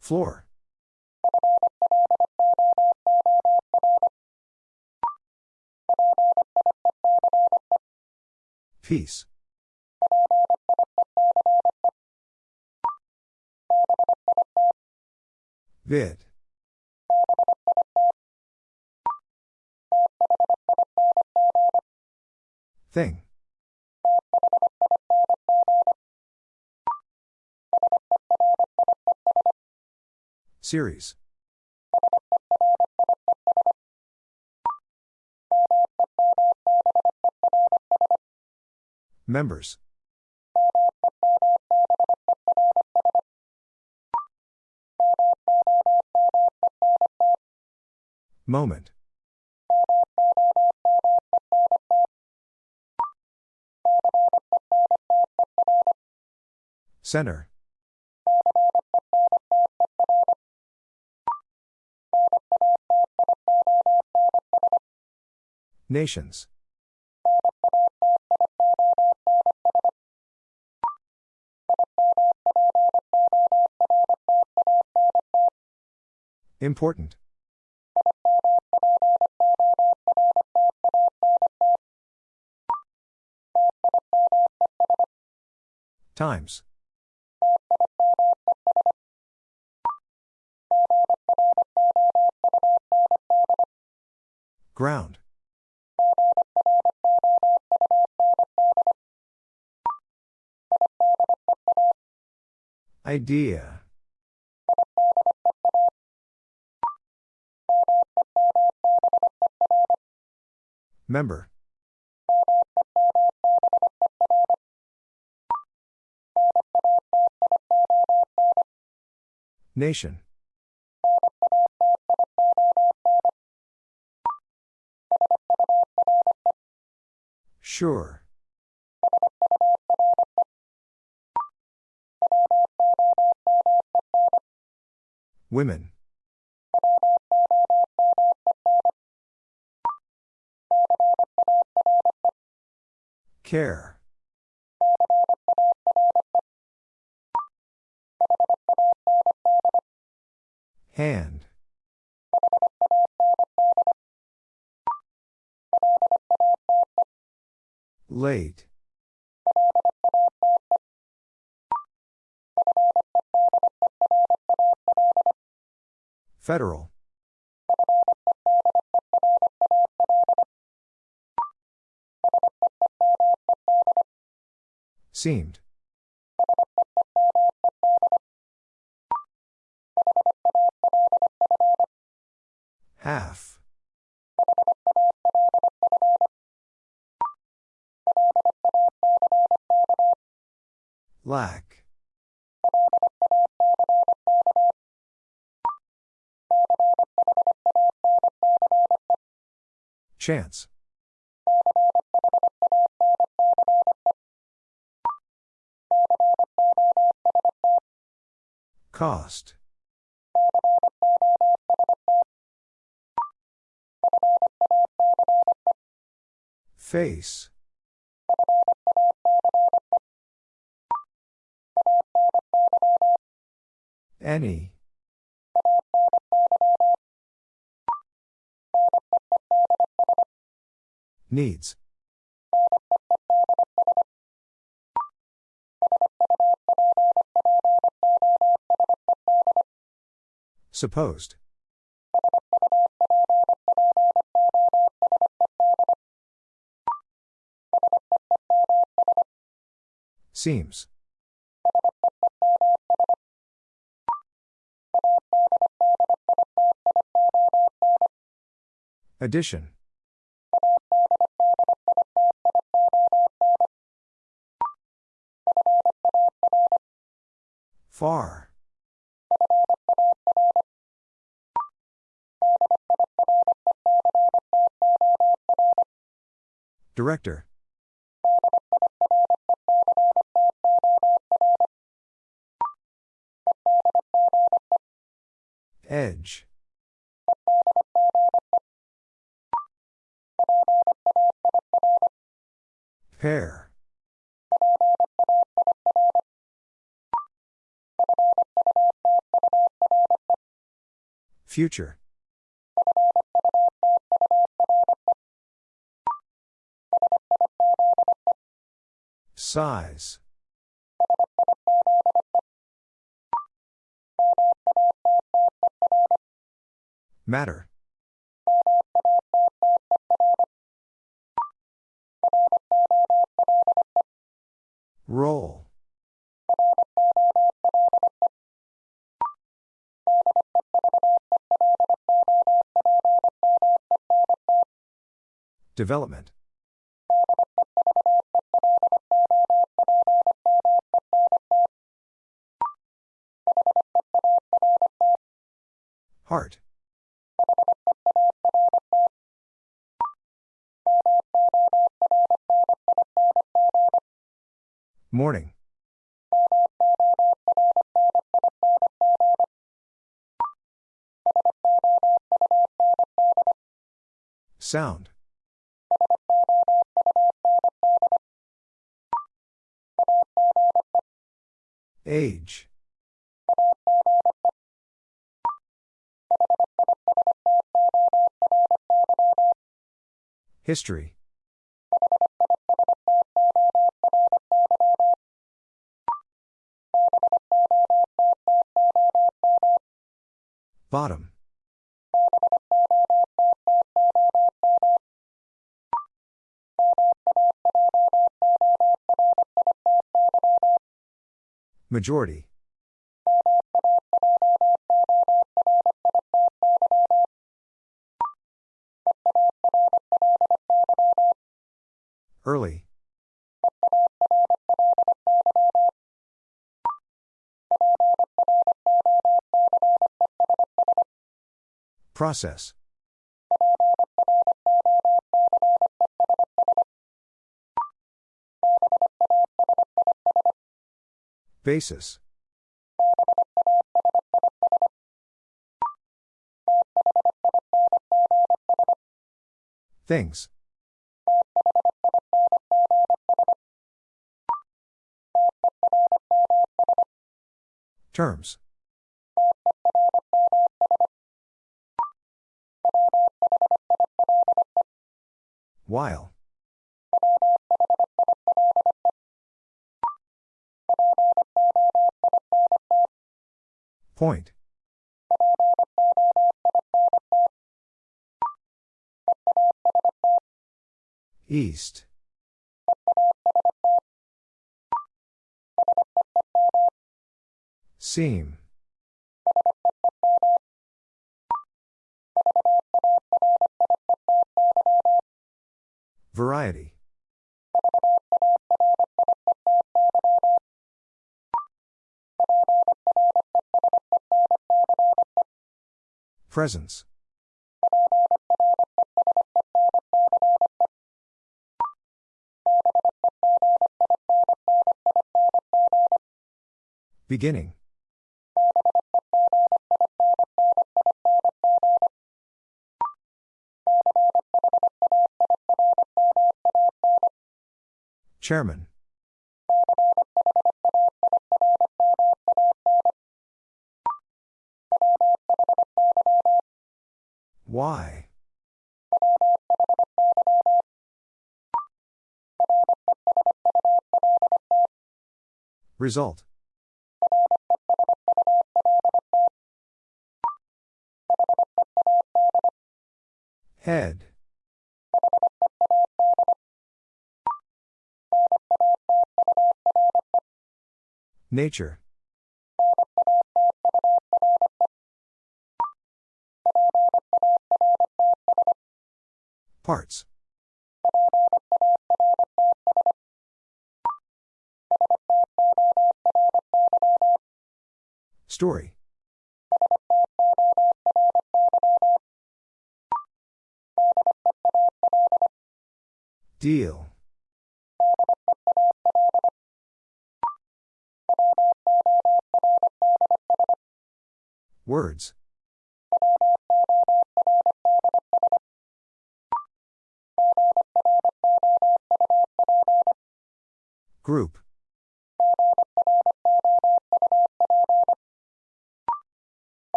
Floor. Peace. Vid. Thing. Series. Members. Moment. Center. Nations. Important. Times. Ground. Idea. Member. Nation. Sure. Women. Care. Hand. Late. Federal. Seemed. Half. Lack. Chance. Cost. Face. Any. Needs. Supposed. Seems. Addition. Far. Director. Edge. Pair. Future. Size. Matter. Roll. Development. Heart. Morning. Sound. Age. History. Bottom. Majority. Early. Process. Basis. Things. Terms. While. Point. East. Seam. Variety. Presence. Beginning. Chairman. Why? Result. Head. Nature. Parts. Story. Deal. Words. Group.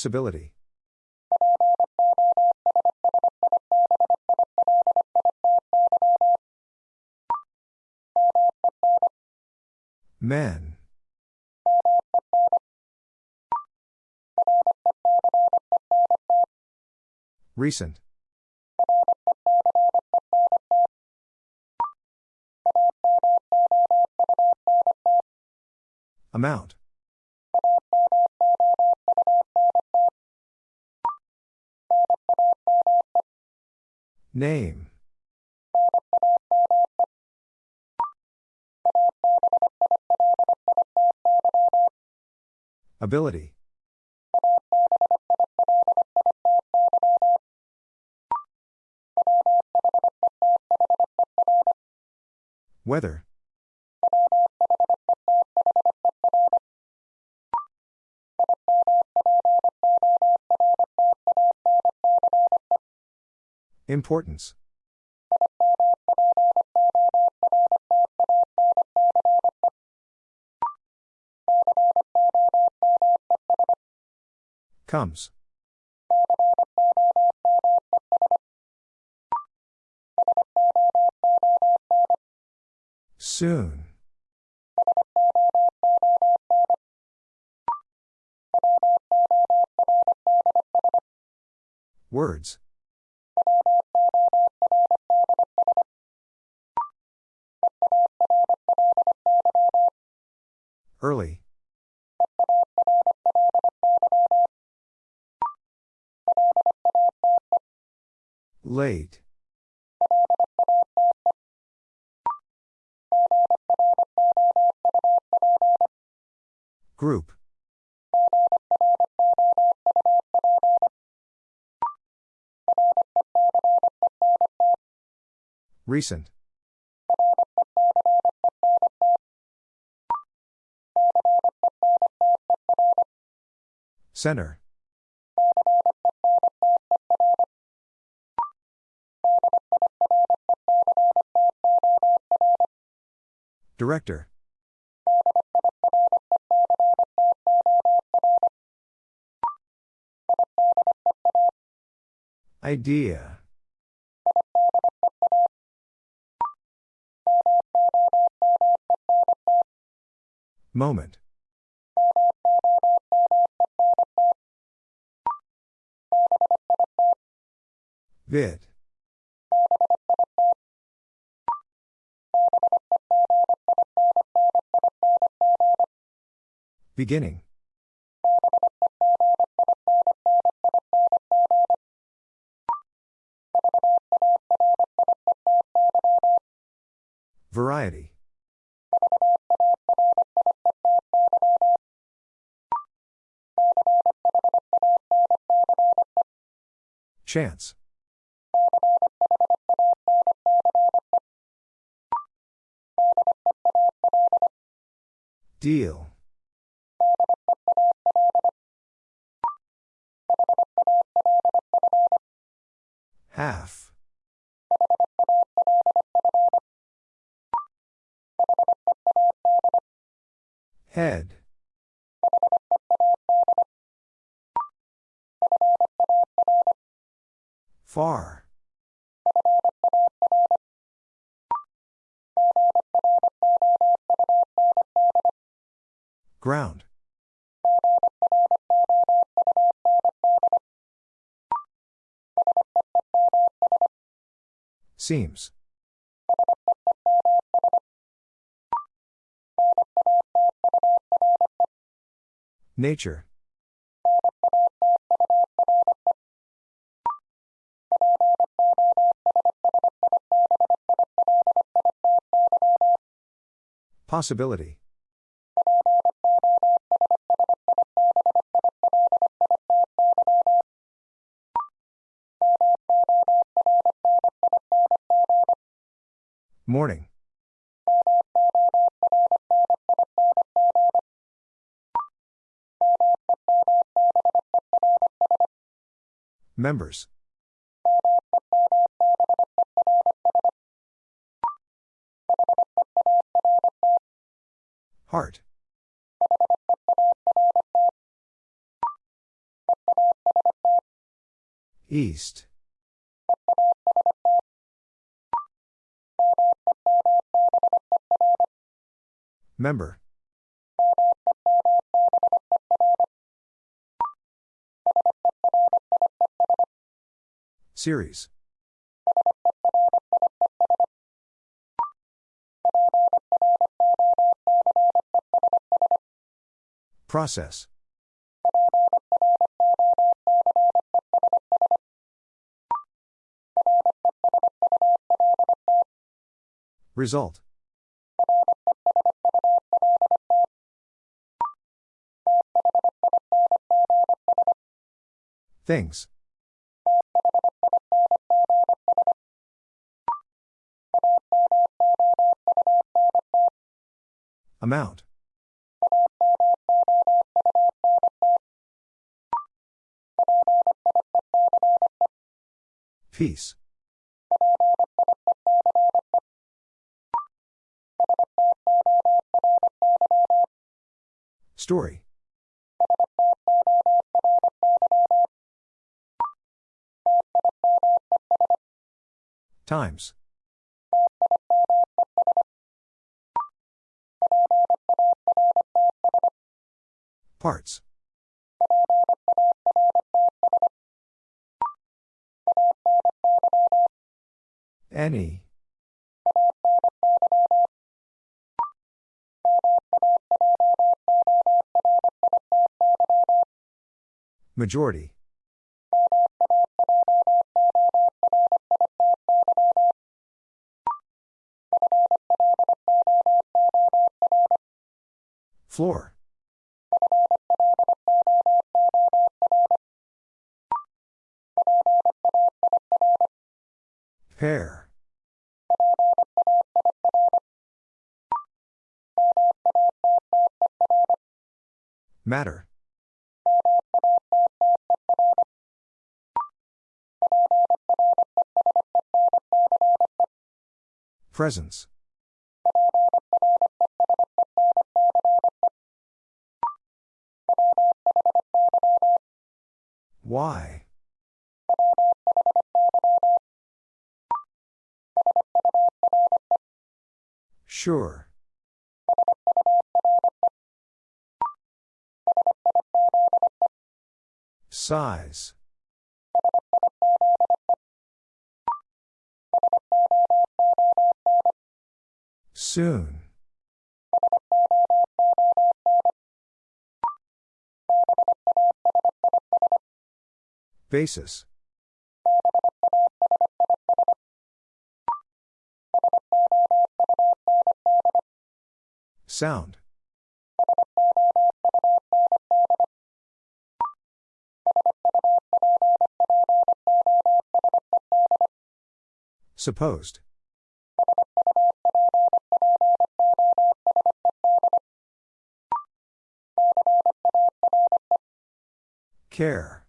Possibility. Men. Recent. Amount. Name. Ability. Weather. Importance. Comes. Soon. Words. Early. Late. Group. Recent. Center. Director. Idea. Moment. Vid. Beginning. Variety. Chance. Deal. Half. Head. Far. Ground. Seems. Nature. Possibility. Morning. Members. Heart. East. Member. Series. Process. Result. Things. Amount. Peace. Story. Times. Parts. Any. Majority. Floor. Pair. Matter. Presence. Why? Sure. Size. Soon. Basis. Sound. Supposed. Care.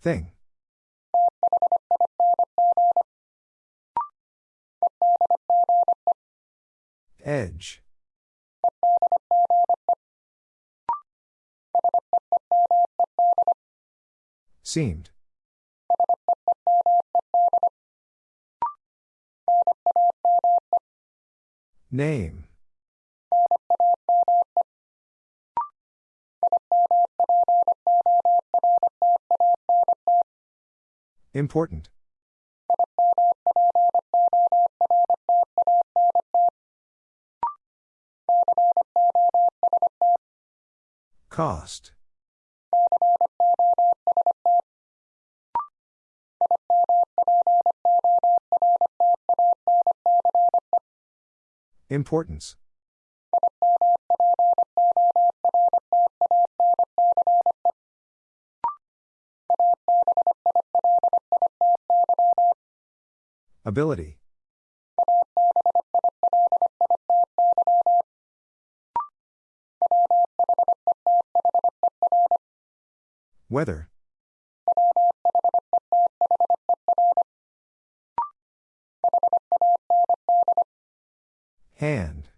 Thing. Edge. Seemed. Name. Important. Cost. Importance. Ability. Weather. Hand.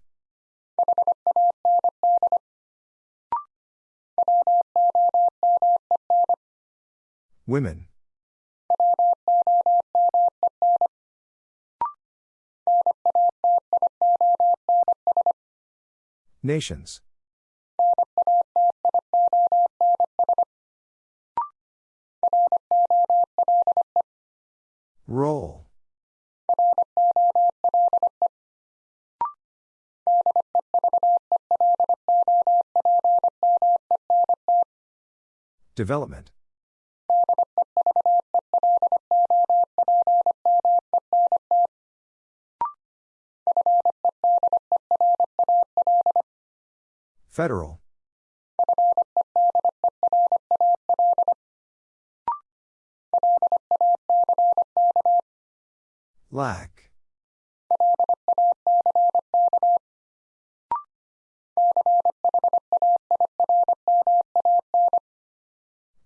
Women. Nations. Roll. Development. Federal. Lack.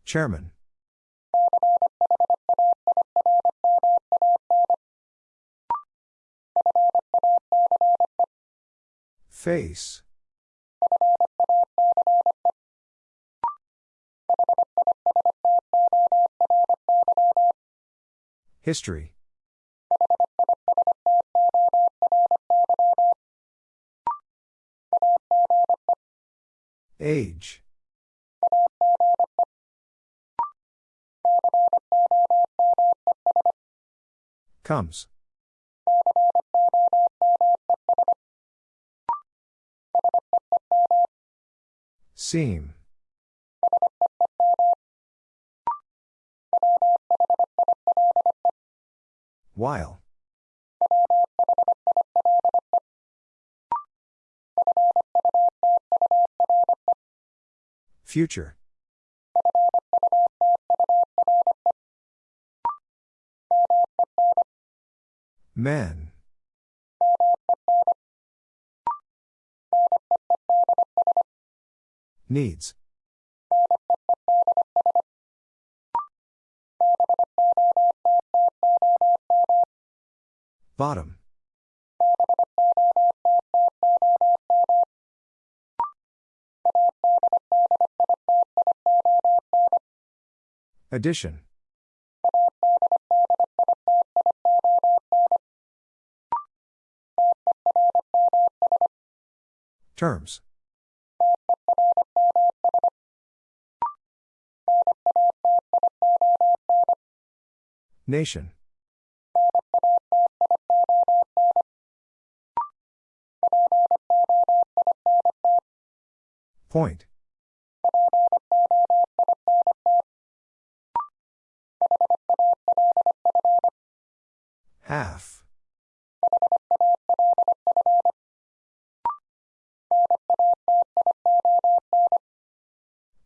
Chairman. Face. History. Age. Comes. Seam. While. Future. Men. Needs. Bottom. Addition. Terms. Nation. Point. Half.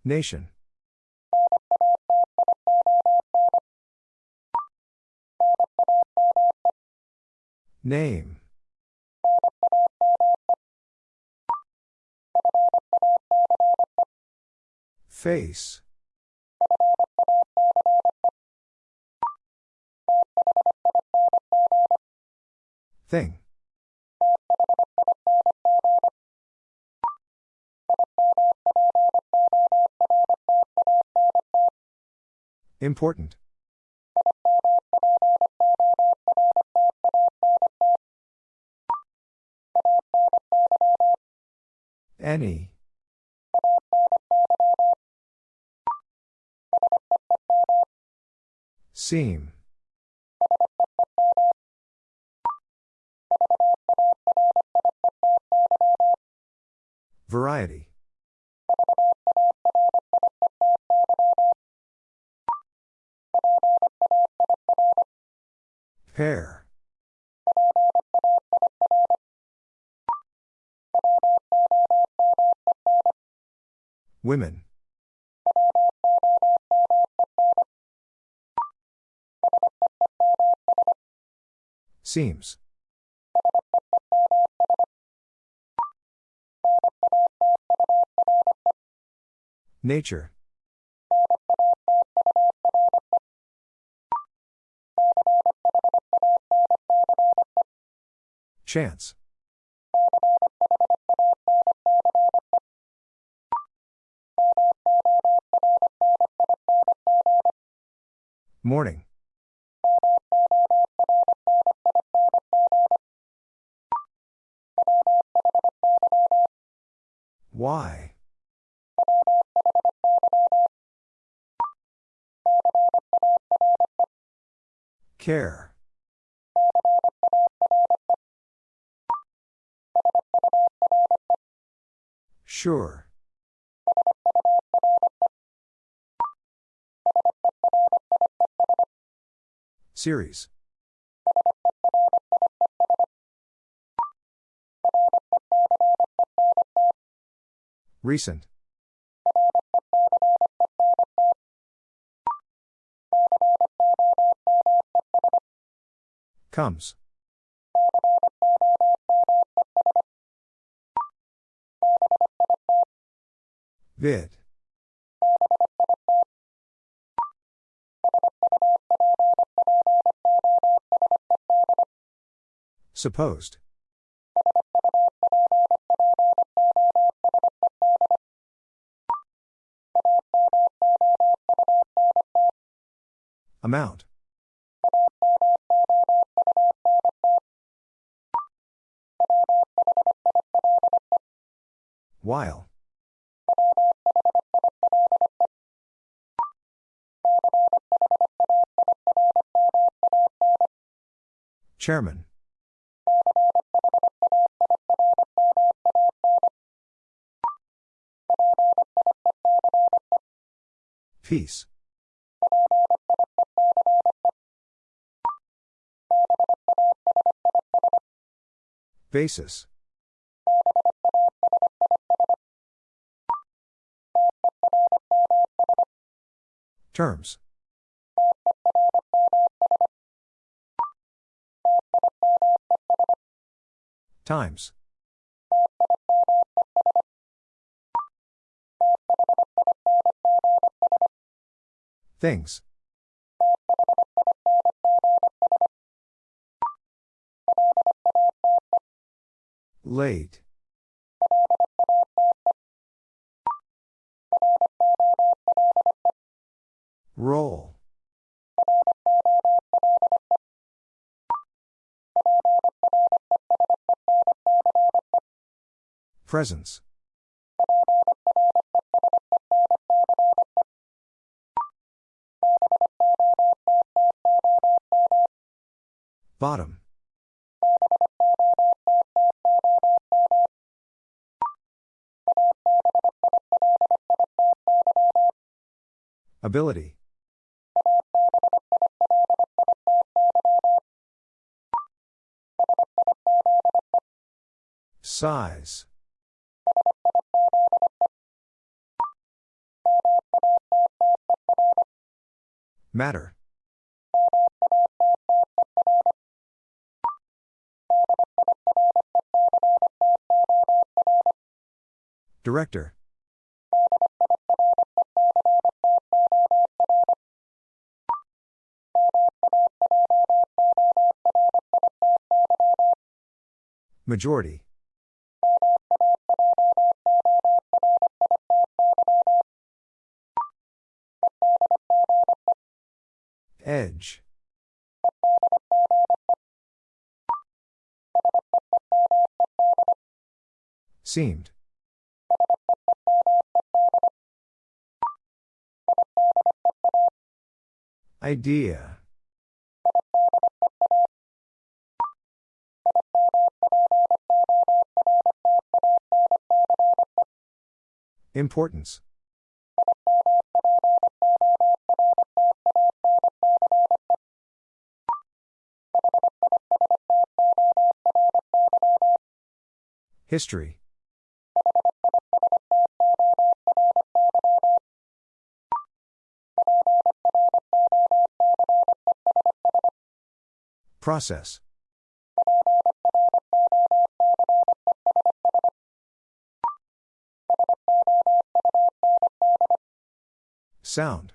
Nation. Name. Face. Thing. Important. Any. Seam. Variety. Pair. Women. Seems. Nature. Chance. Morning. Why? Care. Sure. Series. Recent. Comes. Vid. Supposed. Amount. While. Chairman. Peace. Basis. Terms. Times. Things. Late. Roll. Presence. Bottom. Ability. Size. Matter. Director. Majority. Edge. Seemed. Idea. Importance. History. Process. Sound.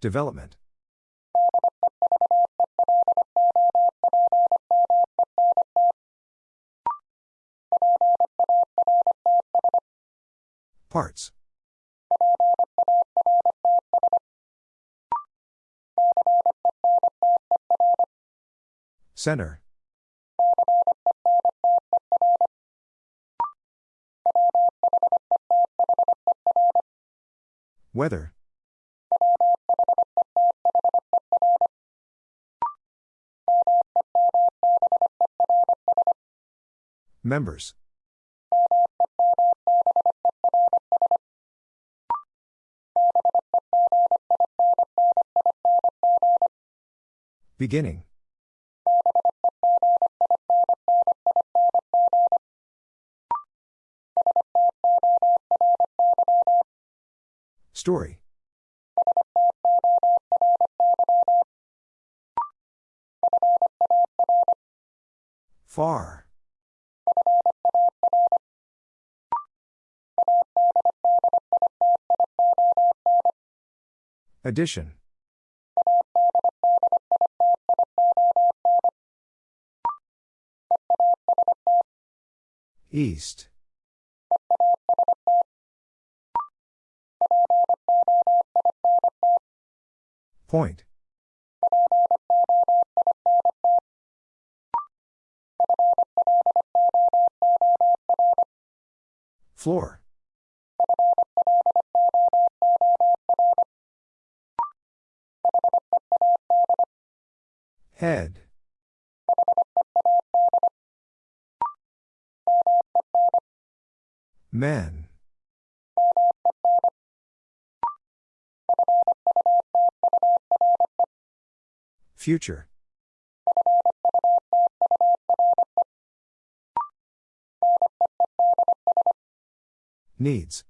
Development. Parts. Center. Weather. Members. Beginning. Story. Far. Addition. East. Point. Floor. Head. Men. Future. Needs.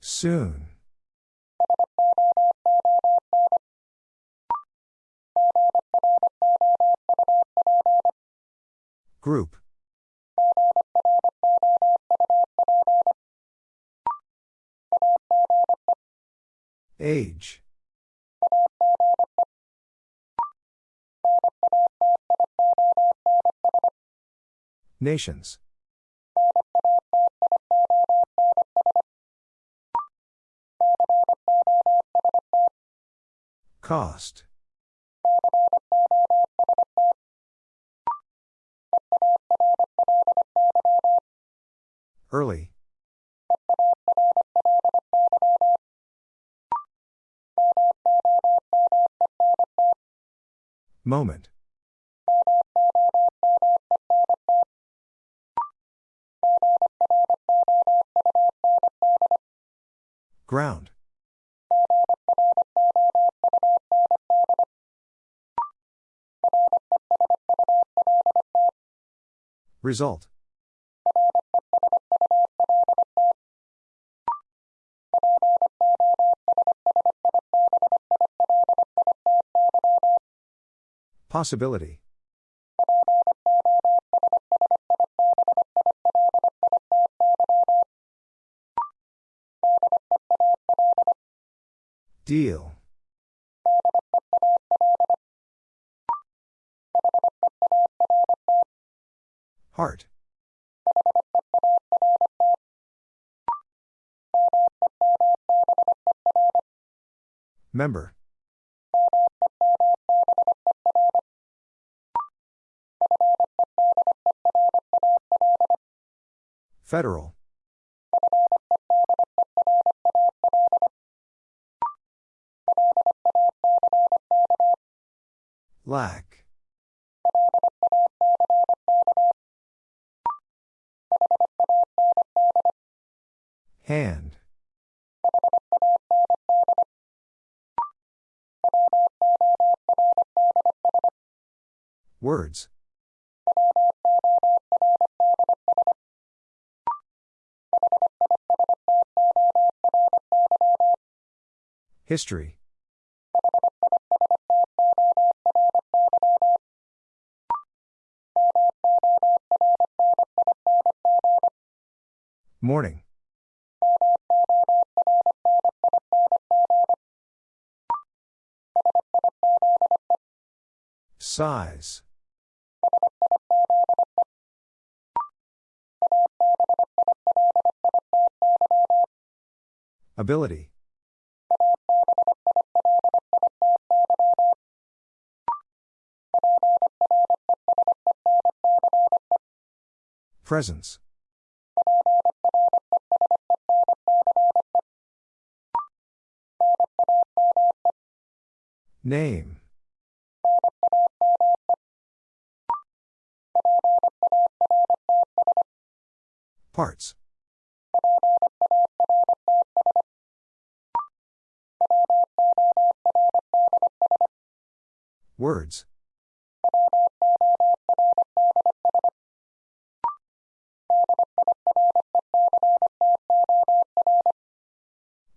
Soon. Group. Age. Nations. Cost. Early. Moment. Ground. Result. Possibility. Deal. Heart. Member. Federal. Lack. Hand. Words. History Morning. Size. Ability. Presence. Name. Parts. Words.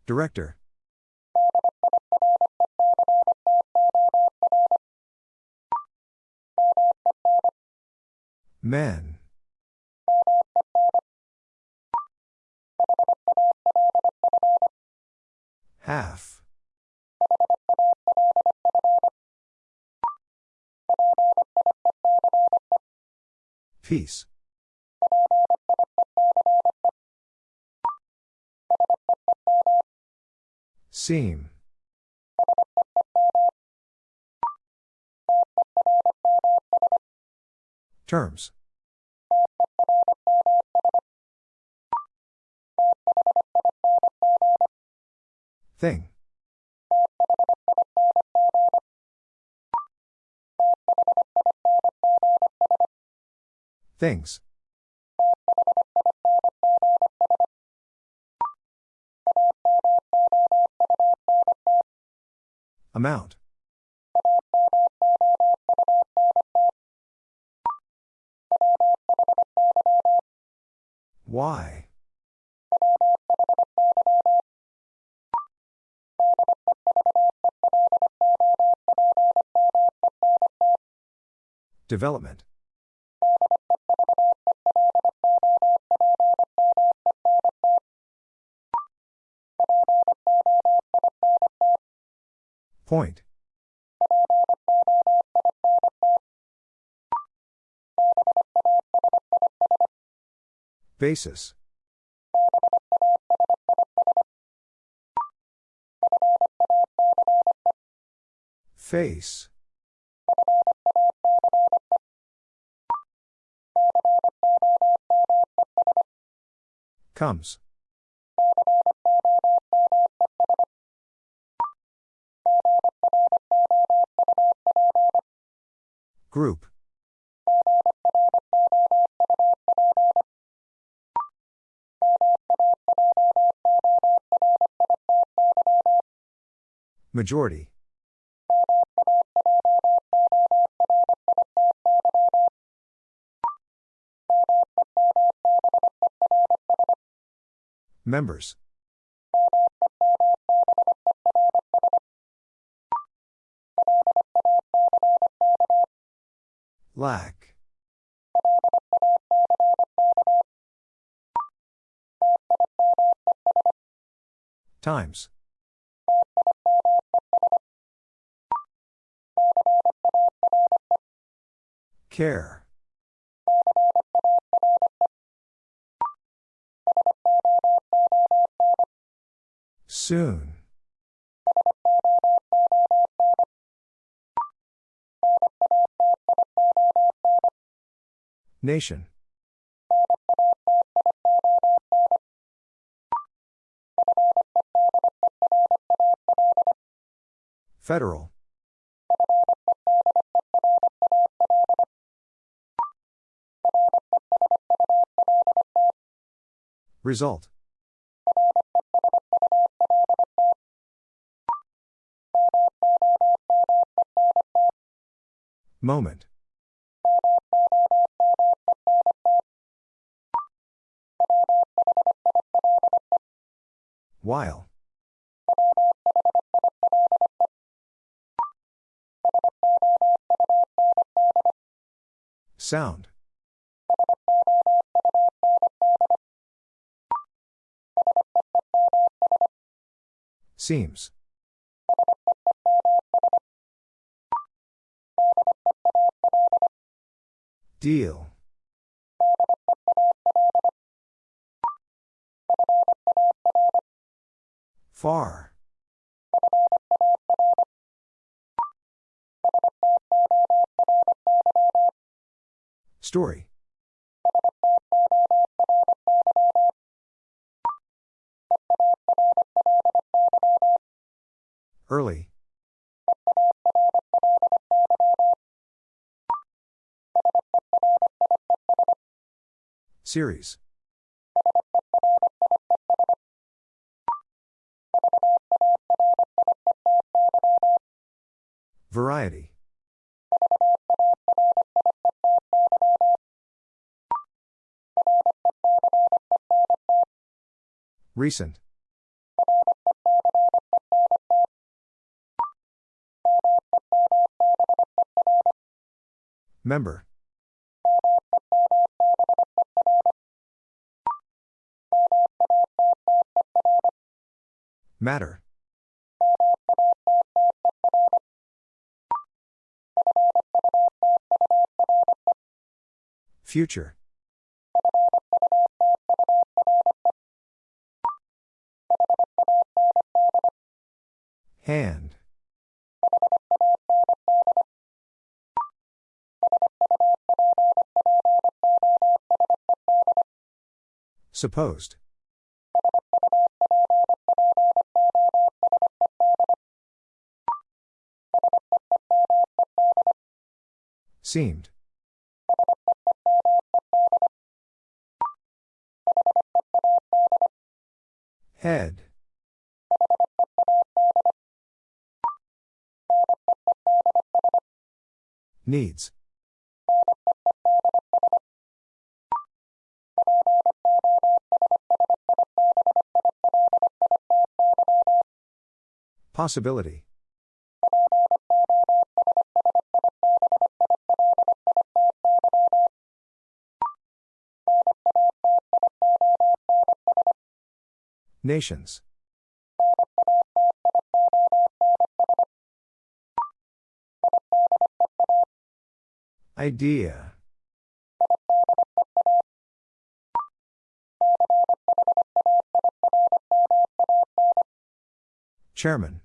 Director. Men. Half. Peace. Seam. Terms. Thing. Things. Amount. Why? Development. Point. Basis. Face. Comes. Group. Majority. Members. Lack. Times. Care. Soon. Nation. Federal. Result. Moment. While. Sound. Seems. Deal. Far. Story. Early. Series. Variety. Recent. Member. Matter. Future. Hand. Supposed. Seemed. Head. Needs. Possibility. Nations. Idea. Chairman.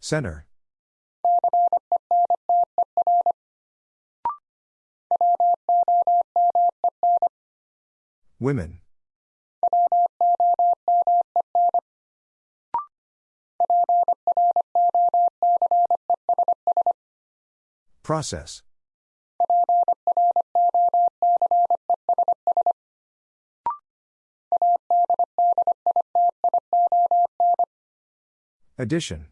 Center. Women. Process. Addition.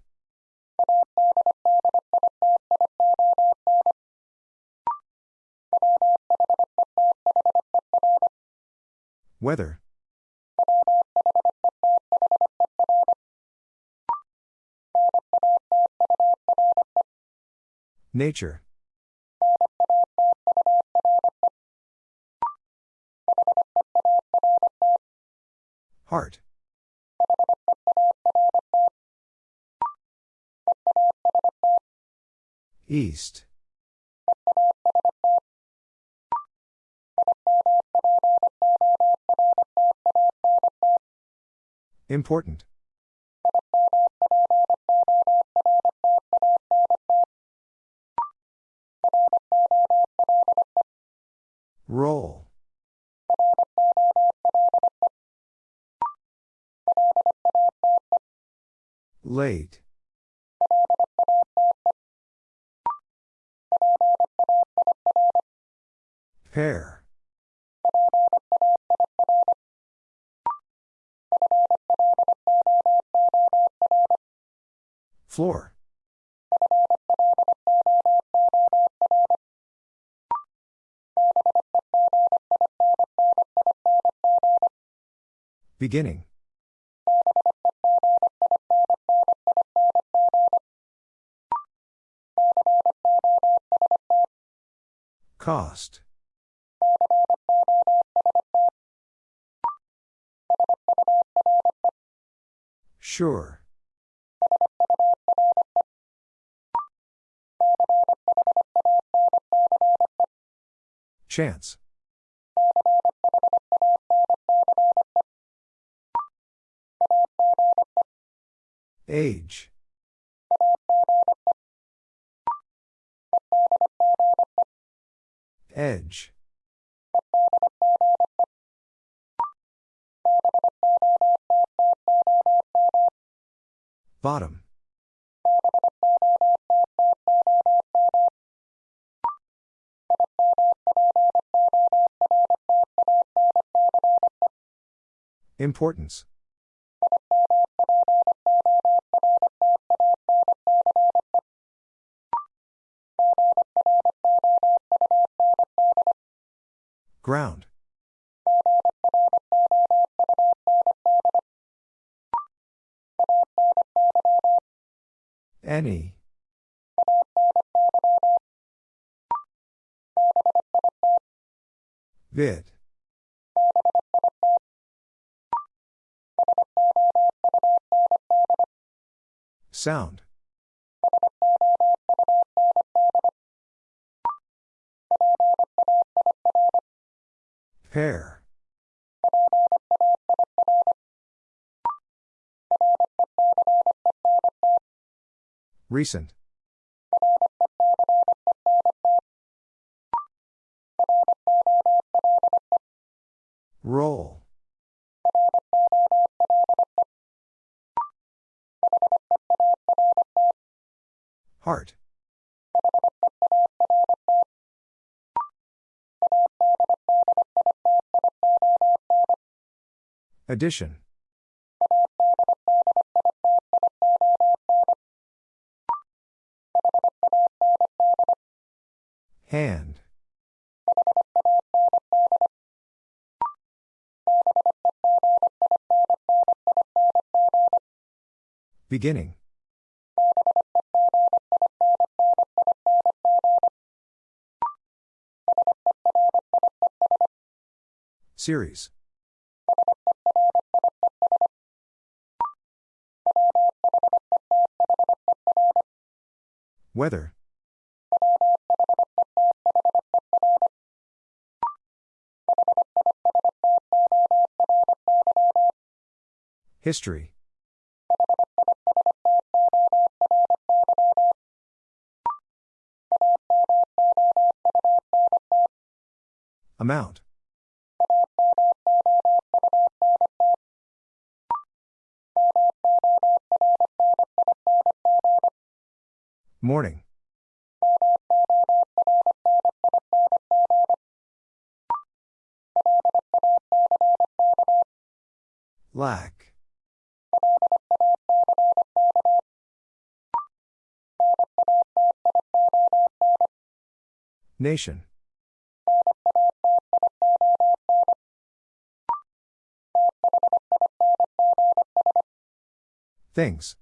Weather. Nature. Heart. East. Important. Roll. Late. Pair. Floor. Beginning. Cost. Sure. Chance. Age. Edge. Bottom. Importance. Ground. Any. Vid. Sound. Pair. Recent. Roll. Heart. Addition. Hand. Beginning. Series. Weather. History. Amount. Morning. Lack. Nation. Things.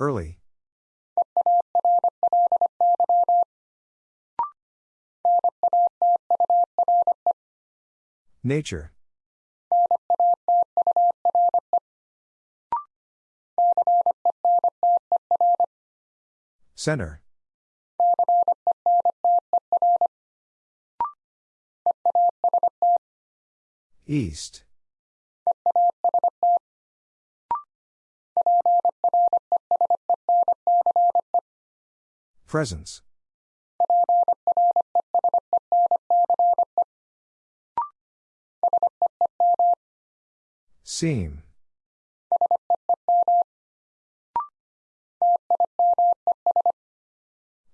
Early. Nature. Center. East. Presence. Seam.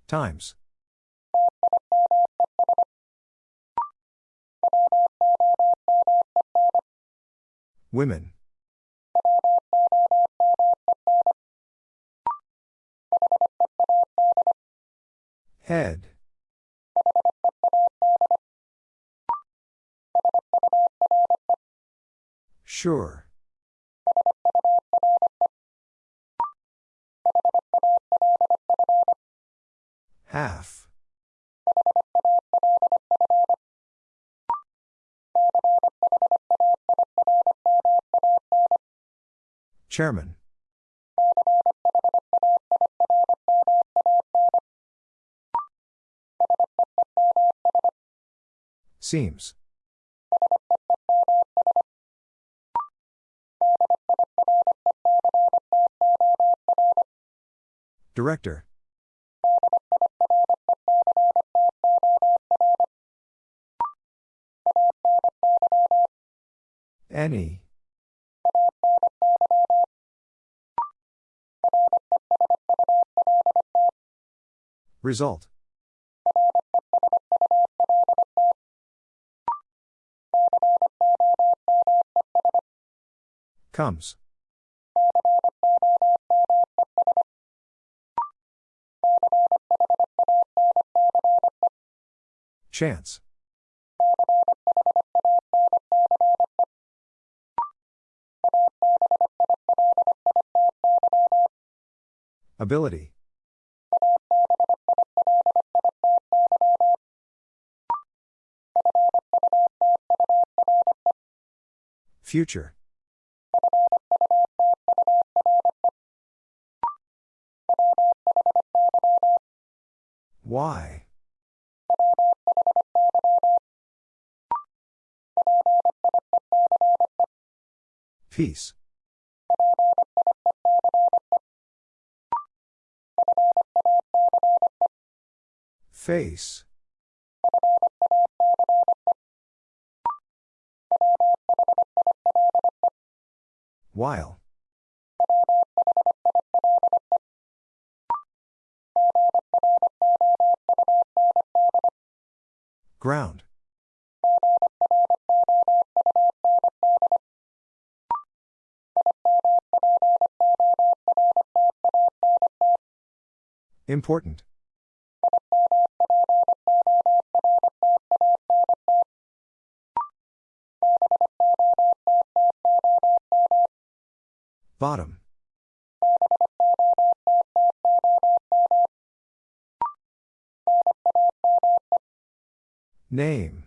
Times. Women. Chairman. Seems. Director. Any. Result. Comes. Chance. Ability. Future. Why? Peace. Face. While. Ground. Important. Bottom. Name.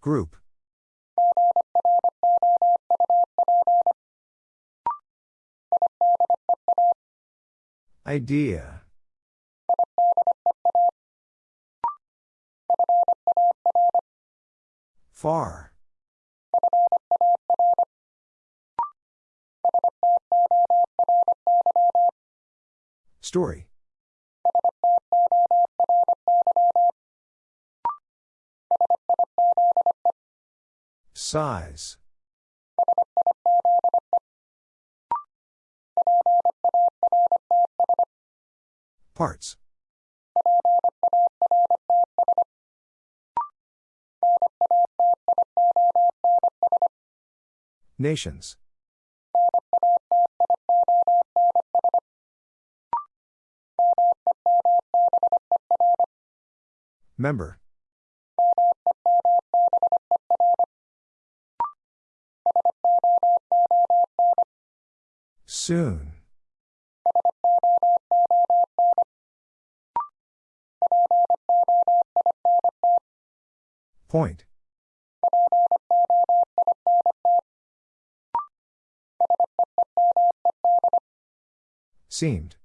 Group. Idea. Far. Story. Size. Parts. Nations. Member. Soon. Point. Seemed.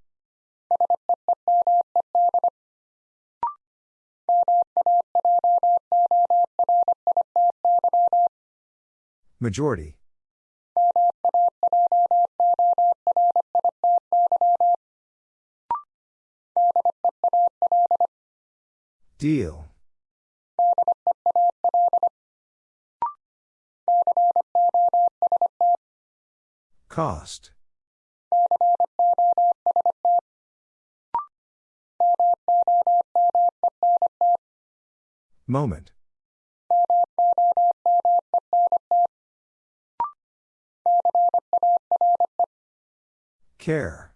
Majority. Deal. Cost. Moment. Care.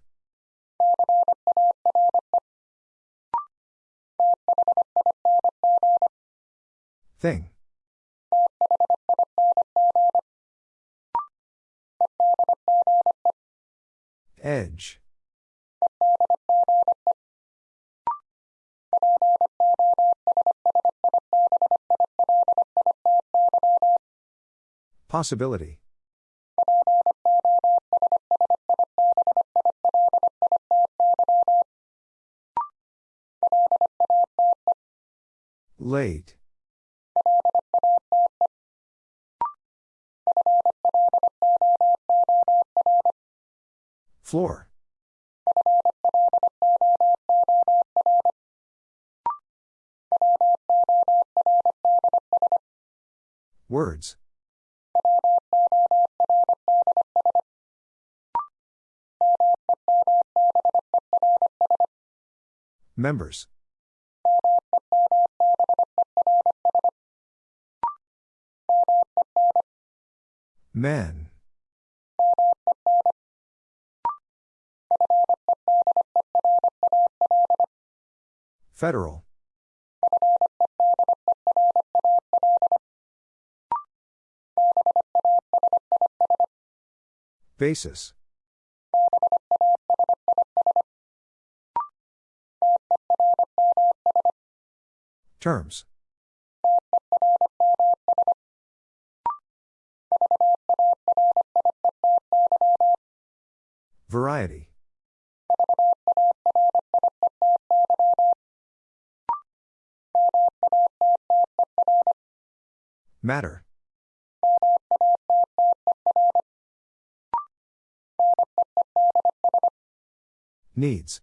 Thing. Edge. Possibility. Late. Floor. Words. Members. Men. Federal. Basis. Terms. Variety. Matter. Needs.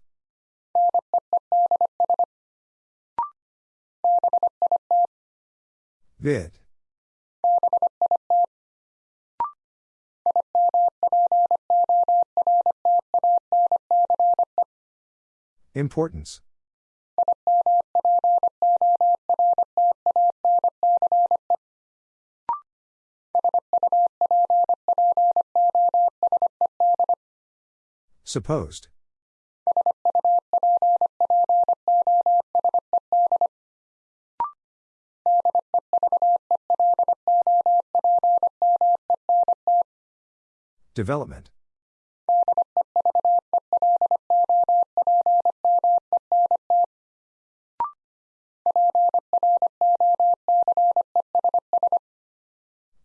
Vid. Importance. Supposed. Development.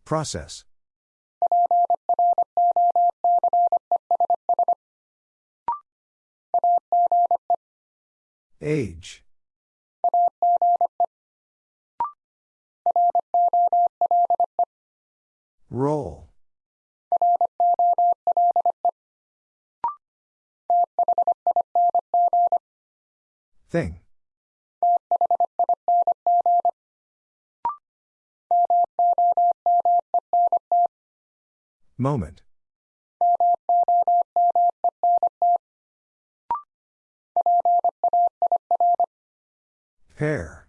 Process. Age. Roll. Thing. Moment. Pair.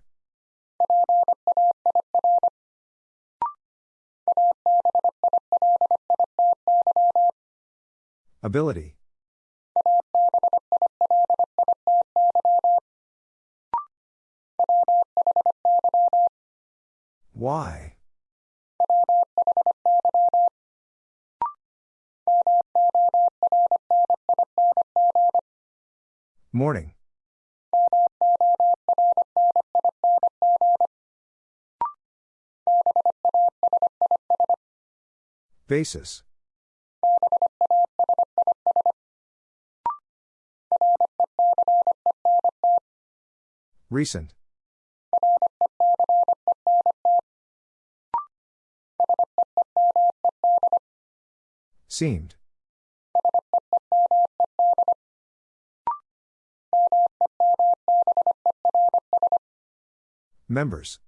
Ability. Why? Morning. Basis. Recent. Seemed. Members.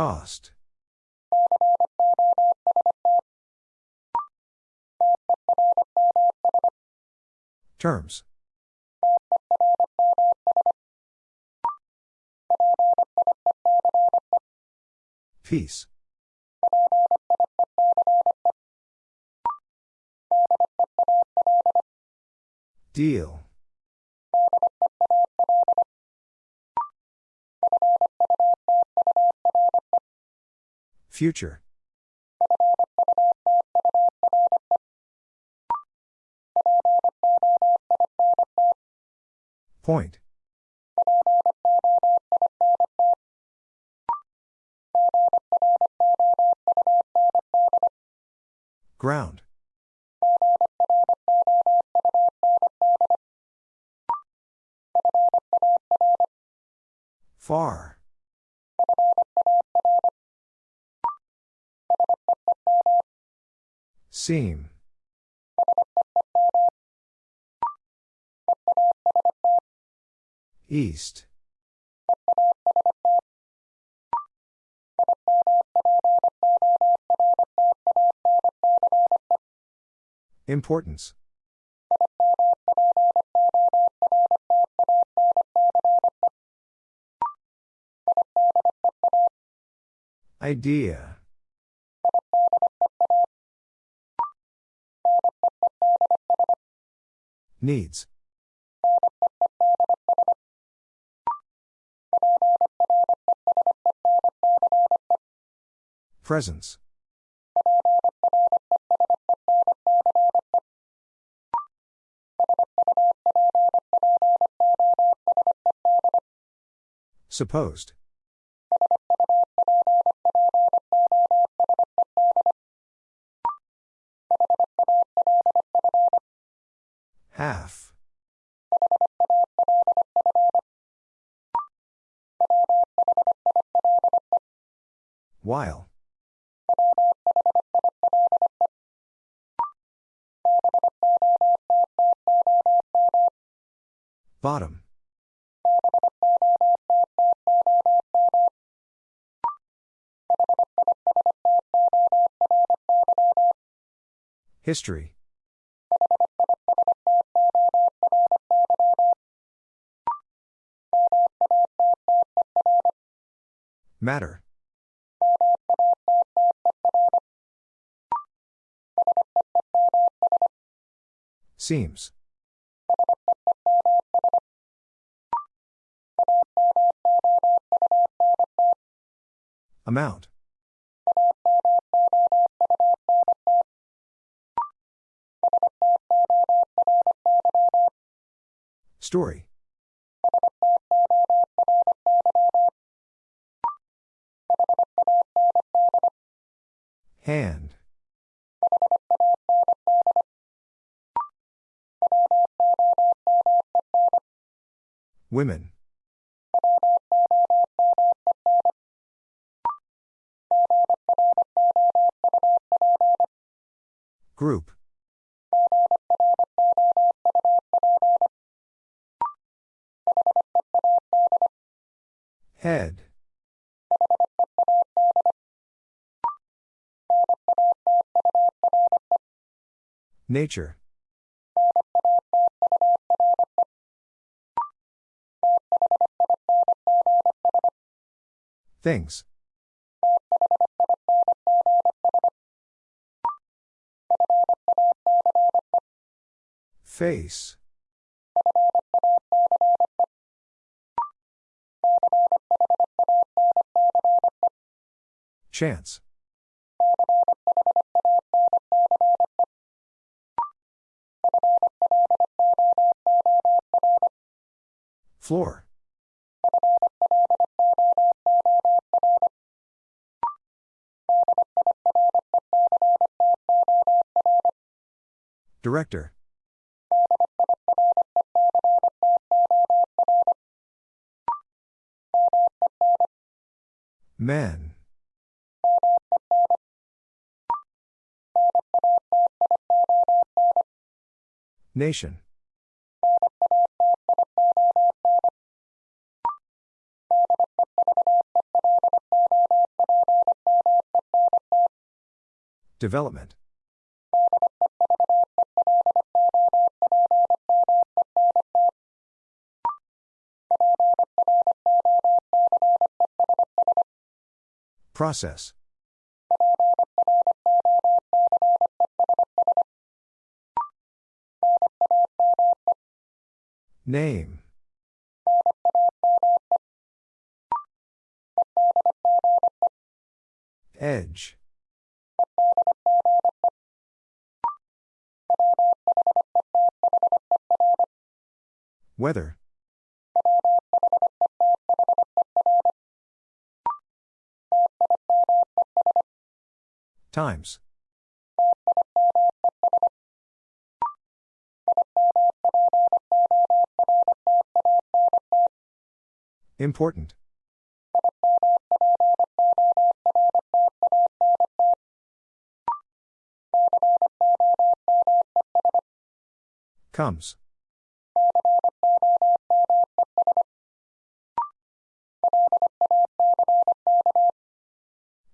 Cost. Terms. Peace. Deal. Future. Point. Ground. Far. Seam. East. Importance. Idea. Needs. Presence. Supposed. Half. While. Bottom. History. Matter. Seems. Amount. Story. Hand. Women. Group. Head. Nature. Things. Face. Chance. Floor. Director. Men. Nation. Development. Process. Name. Edge. Weather. Times. Important. Comes.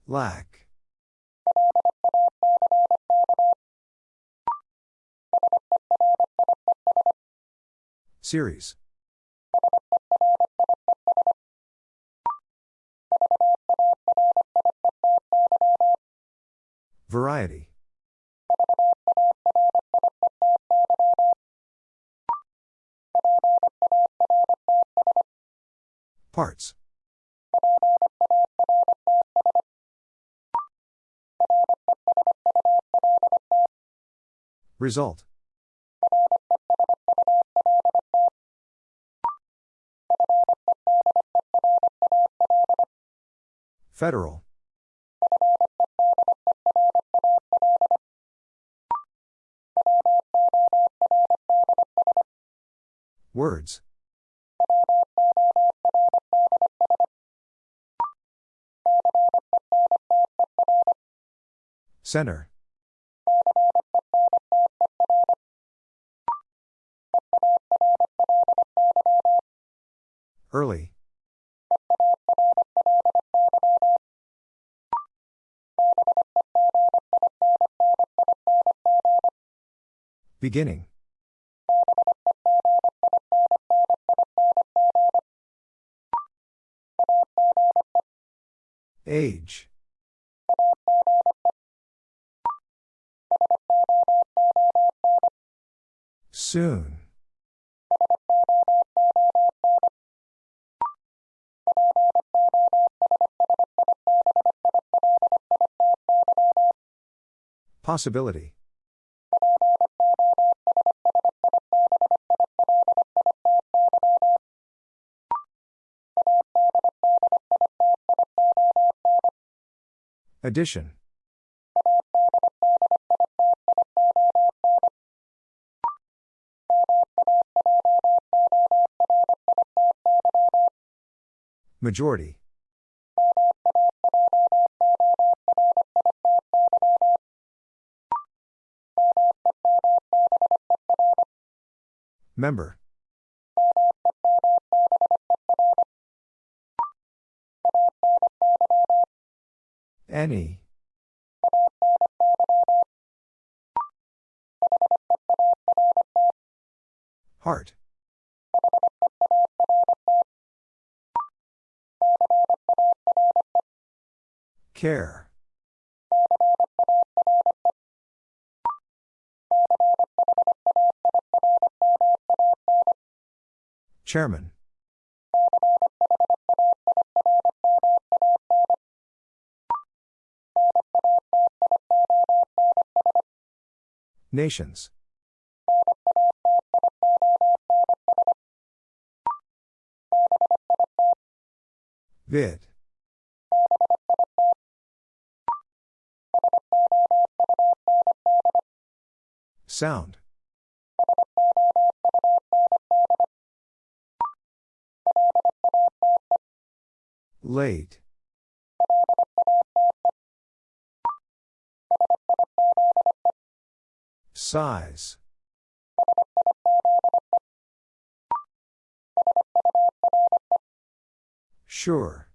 Lack. Series. Variety. Parts. Result. Federal. Words. Center. Early. Beginning. Age. Soon. Possibility. Addition. Majority. Member. Any. Heart. Care. Chairman. Nations. Vid. Sound. Late. Size. Sure.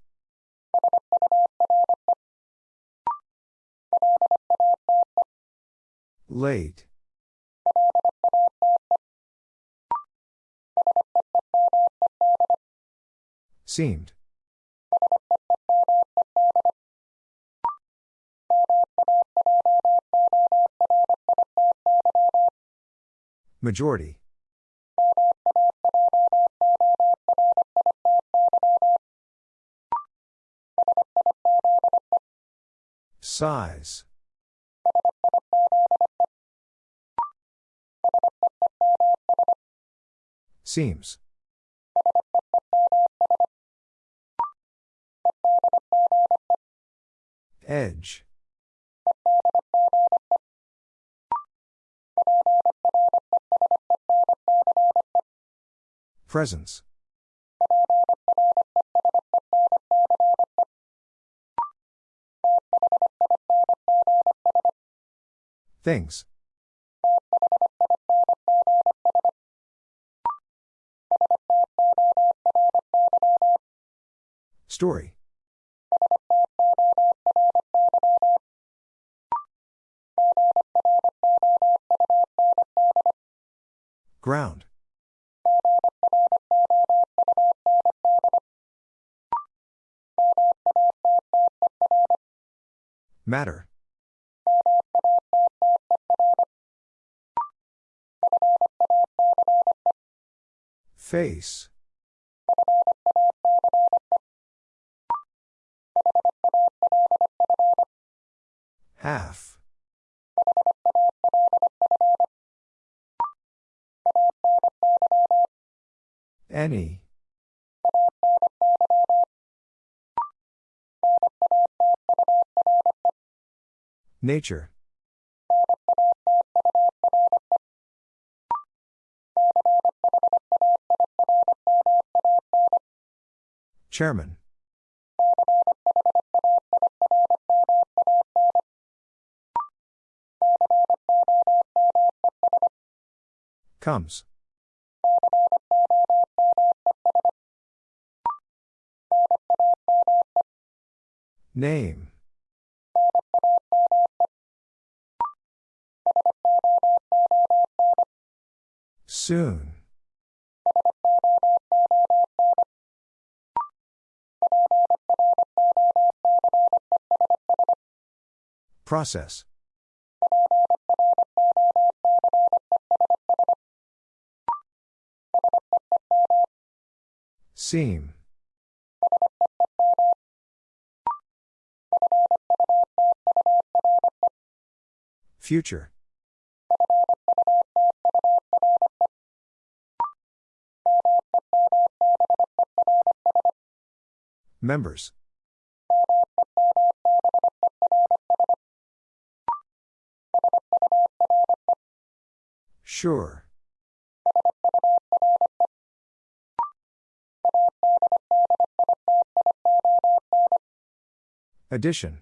Late. Seemed. Majority. Size. Seems. Edge. Presence. Things. Story. Ground. Matter. Face. Half. Any. Nature. Chairman. Comes. Name. Soon. Process. Seam. Future. Members. Sure. Addition.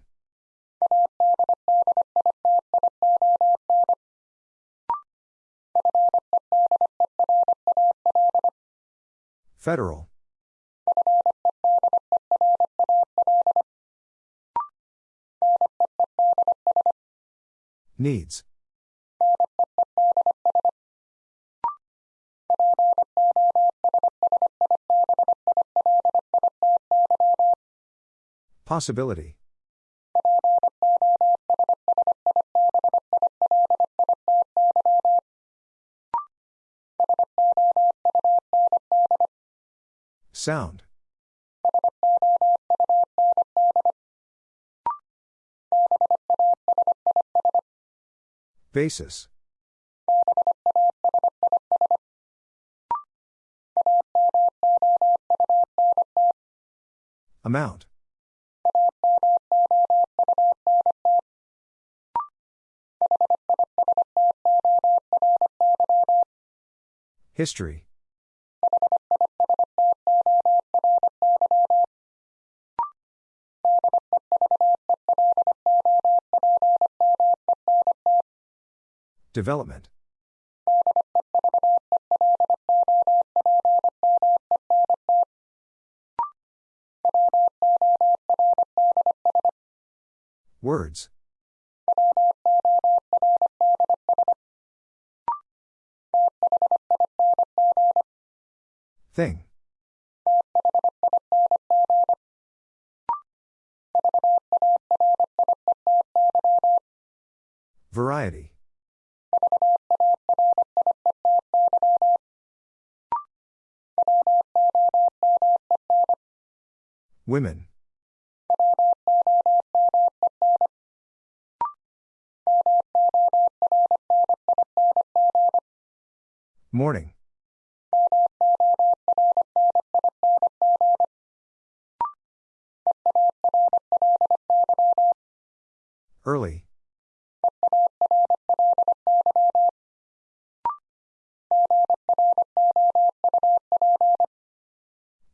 Federal. Needs. Possibility. Sound. Basis. Amount. History. Development. Words. Thing. Variety. Women. Morning. Early.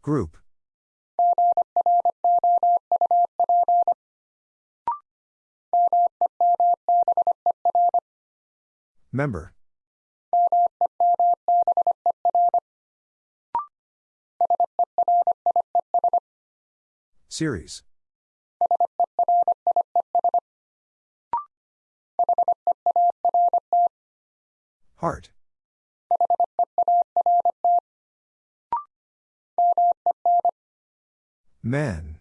Group. Member. Series. Heart. Men.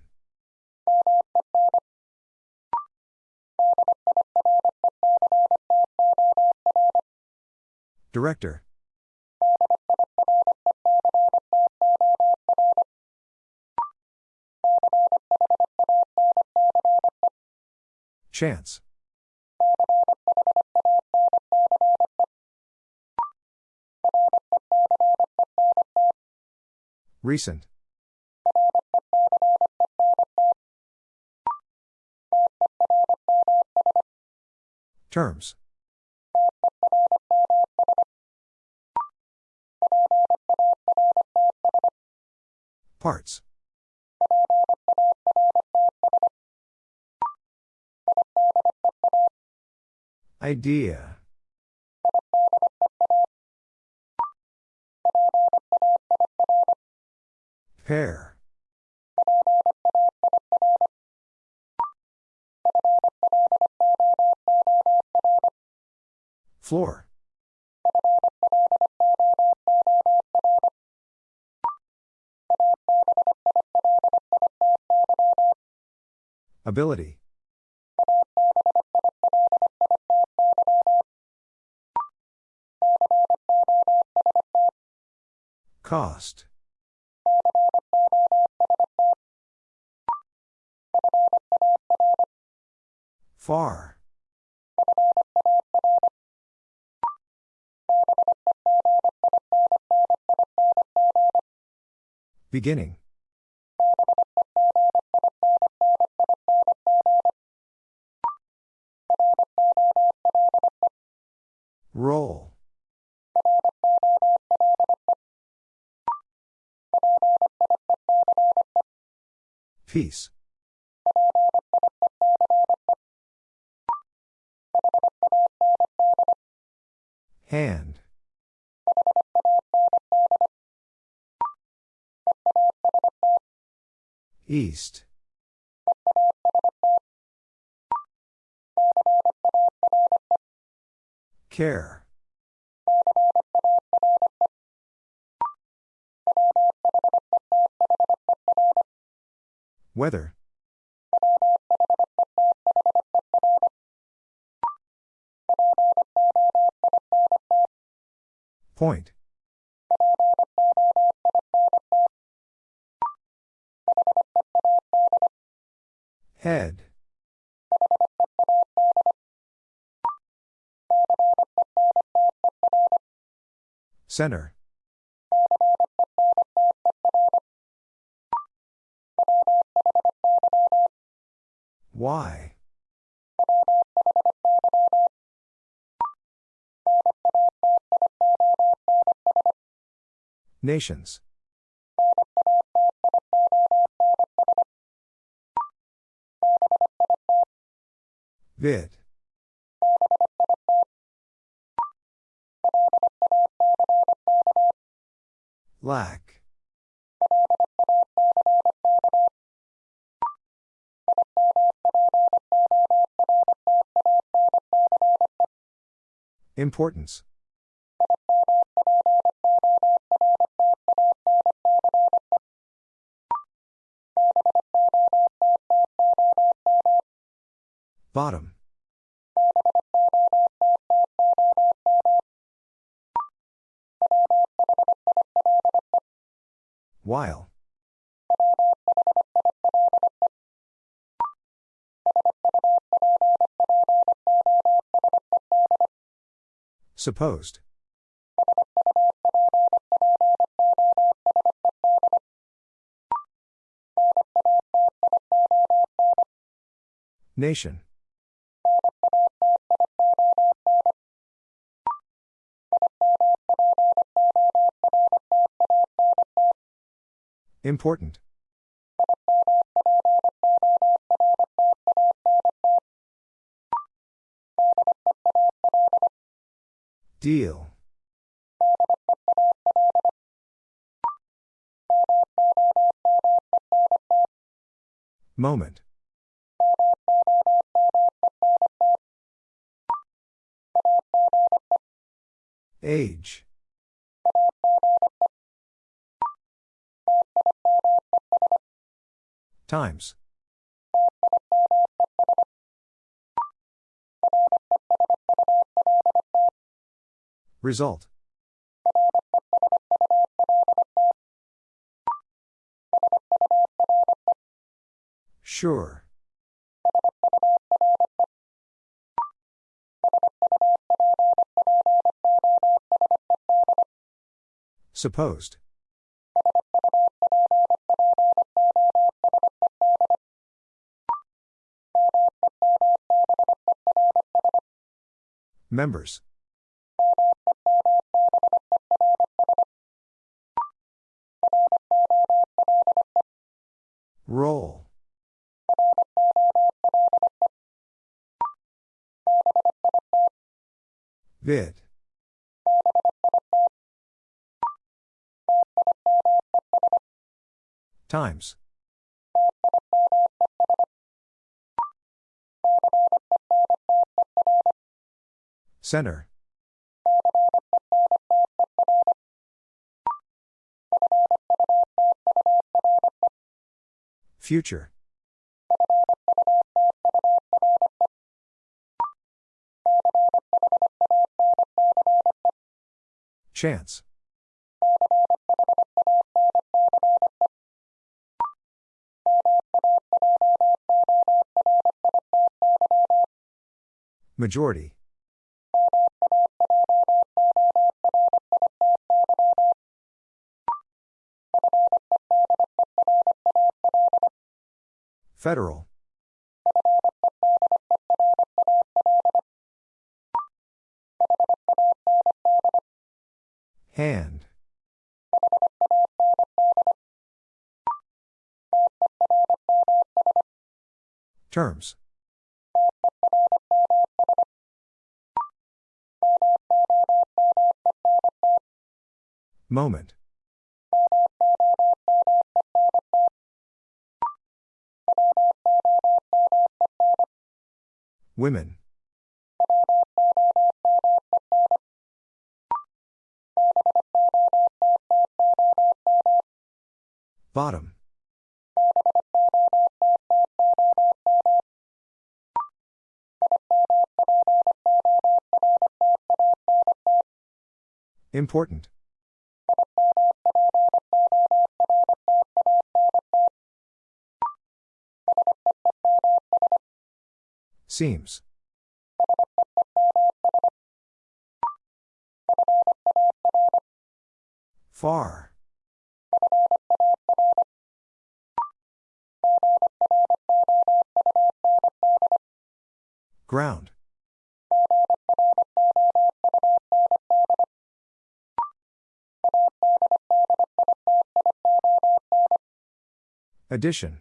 Director. Chance. Recent. Terms. Parts. Idea. Pair. Floor. Ability. Cost. Far. Beginning. Roll. Peace. Hand. East. Care. Weather. Point. Head. Center. Why? Nations. Vid. Lack. Importance. Bottom. While. Supposed. Nation. Important. Deal. Moment. Age. Times. Result. Sure. Supposed. Members. Roll. Vid. Times. Center. Future. Chance. Majority. Federal. Hand. Terms. Moment. Women. Bottom. Important. Seems. Far. Ground. Addition.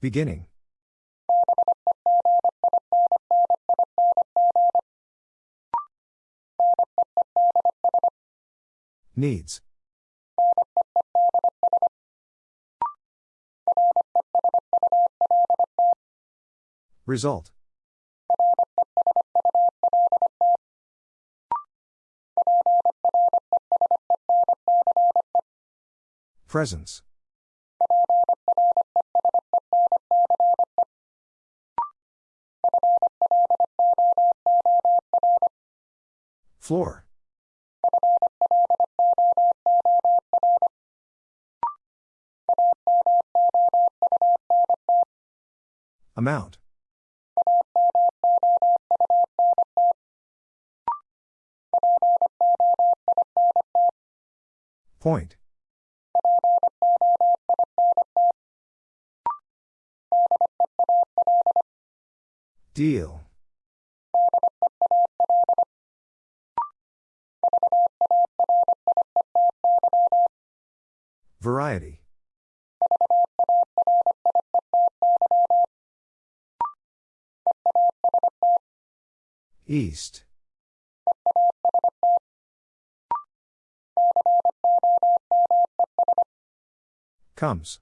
Beginning. Needs. Result. Presence. Floor. Amount. Point. Deal. Variety. East. Comes.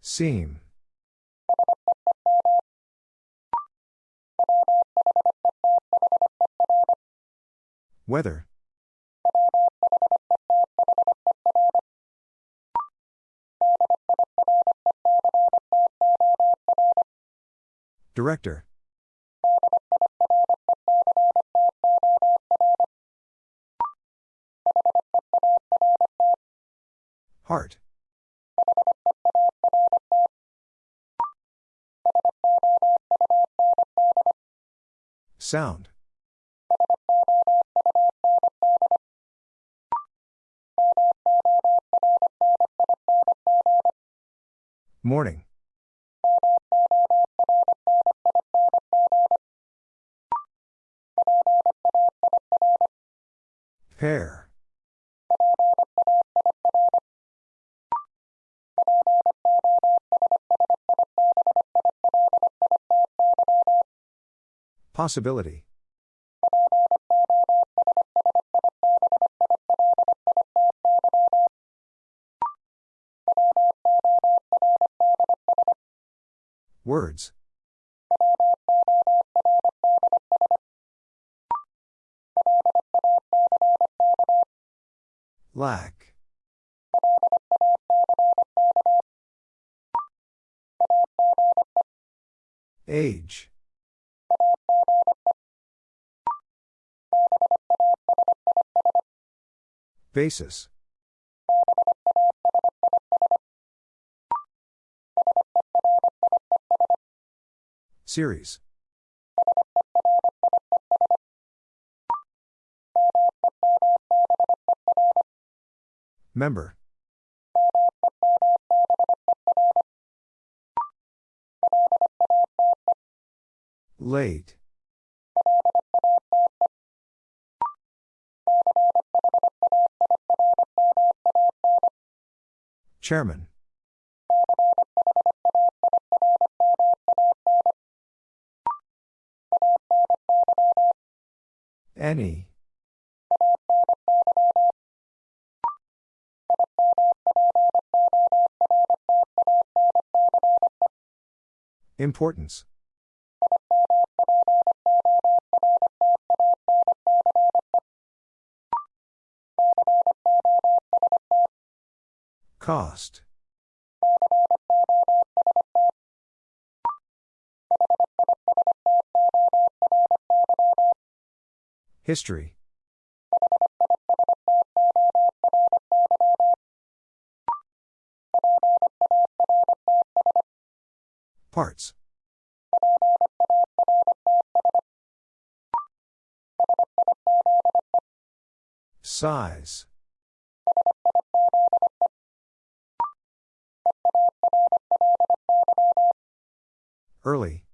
Seam. Weather. Director. Heart. Sound. Morning. Pair. Possibility. Words. Lack. Age. Basis. Series. Member. Late. Chairman. Any. Importance. Cost. History. Parts. Size. Early.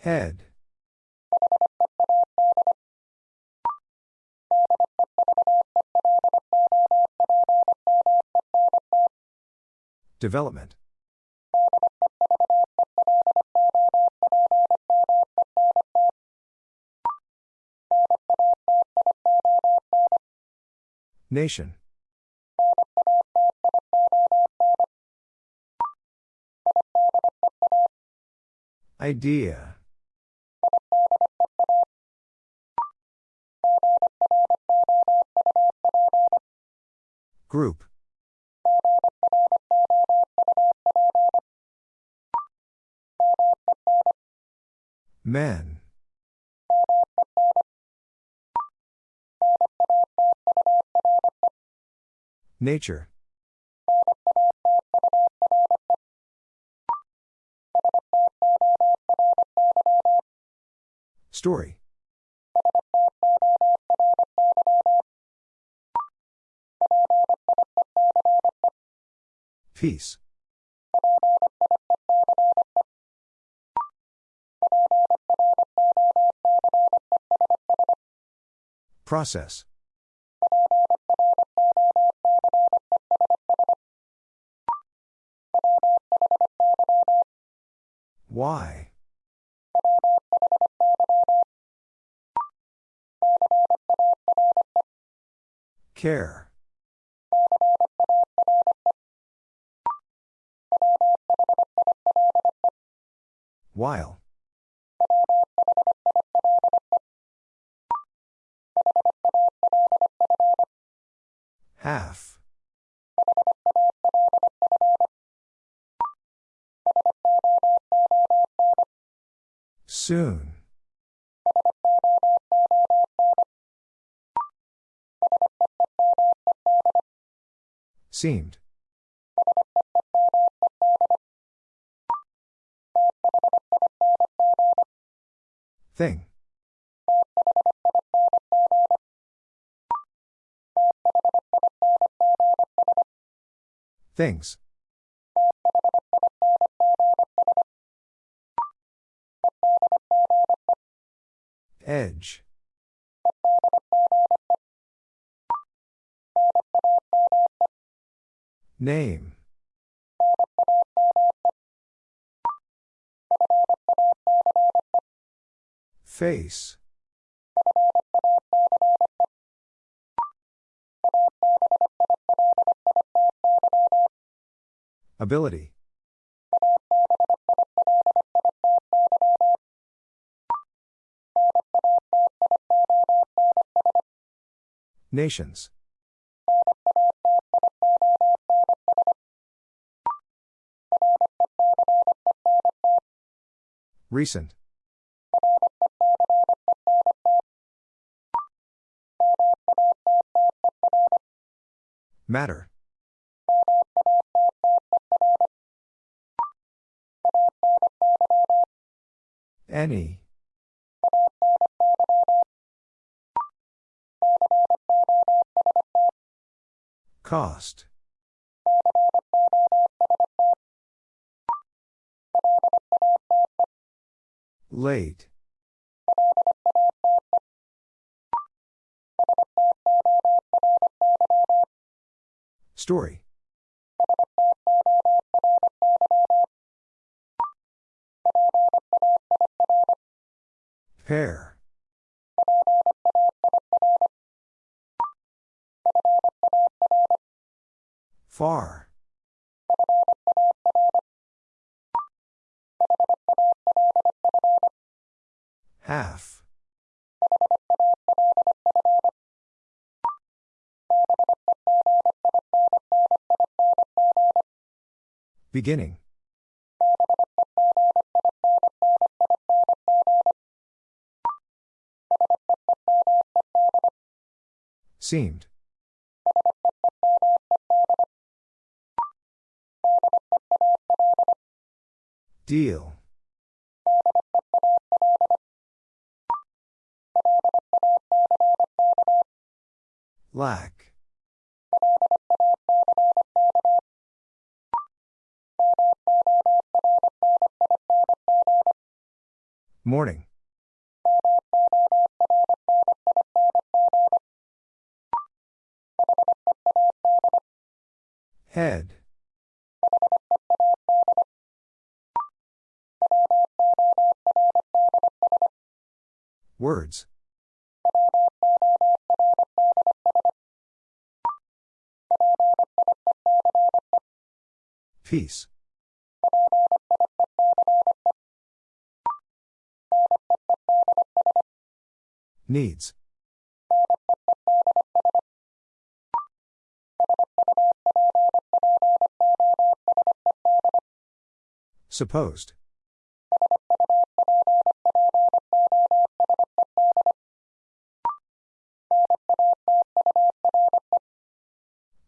Head. Development. Nation. Idea. Group. Men. Nature. Story. Peace. Process. Why? Care. While. Half. Soon. Seemed. Thing. Things. Edge. Name. Face. Ability. Nations. Recent. Matter. Any. Cost. Late. Story. Pair. Far. Half. Beginning. Seemed. Deal. Lack. Morning. Head. Words. Peace. Needs. Supposed.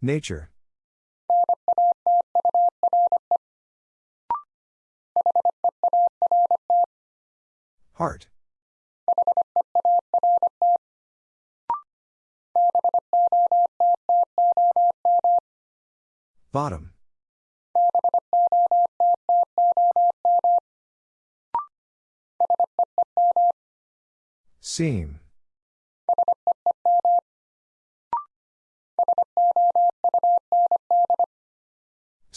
Nature. Heart. Bottom. Seam.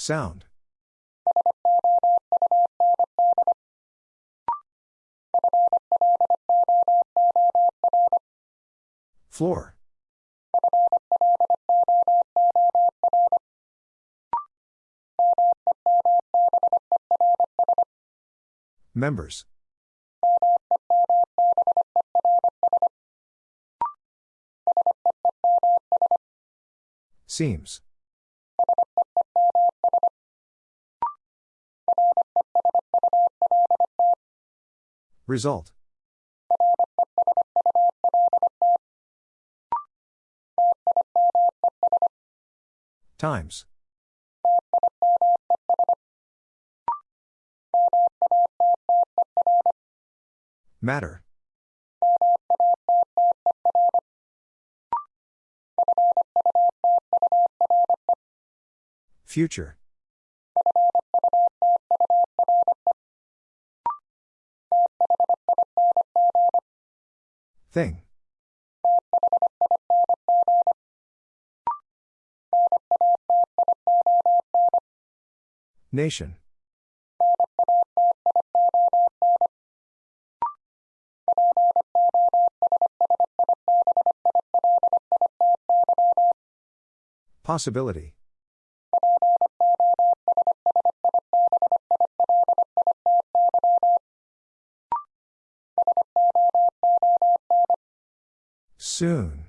Sound. Floor. Members. Seems. Result. Times. Matter. Future. Thing. Nation. Possibility. Soon.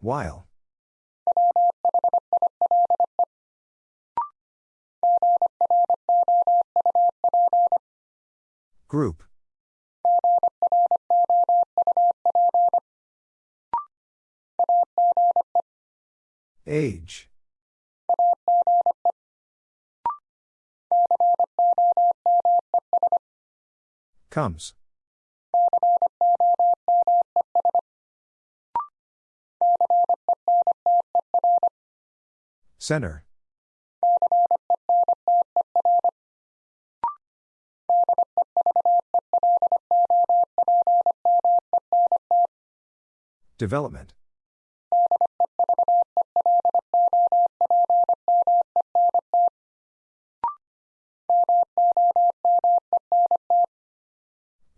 While. Group. Age. Comes. Center. Development.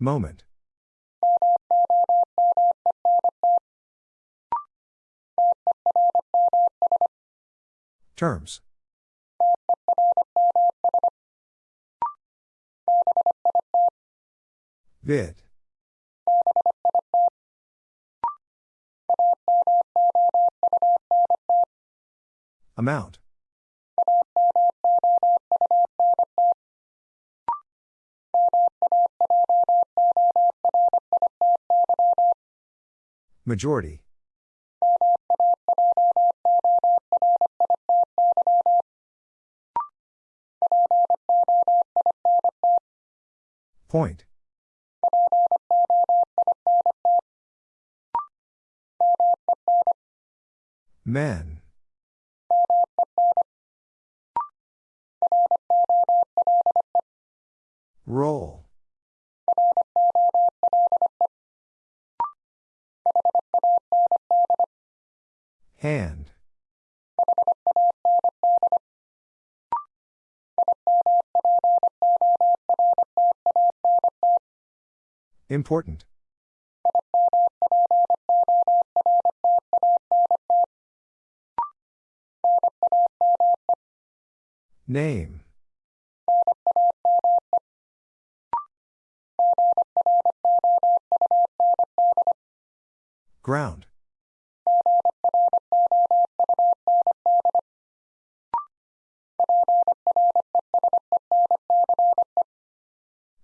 Moment. Terms. Vid. Amount. Majority. Point. Men. Roll. Hand. Important. Name. Ground.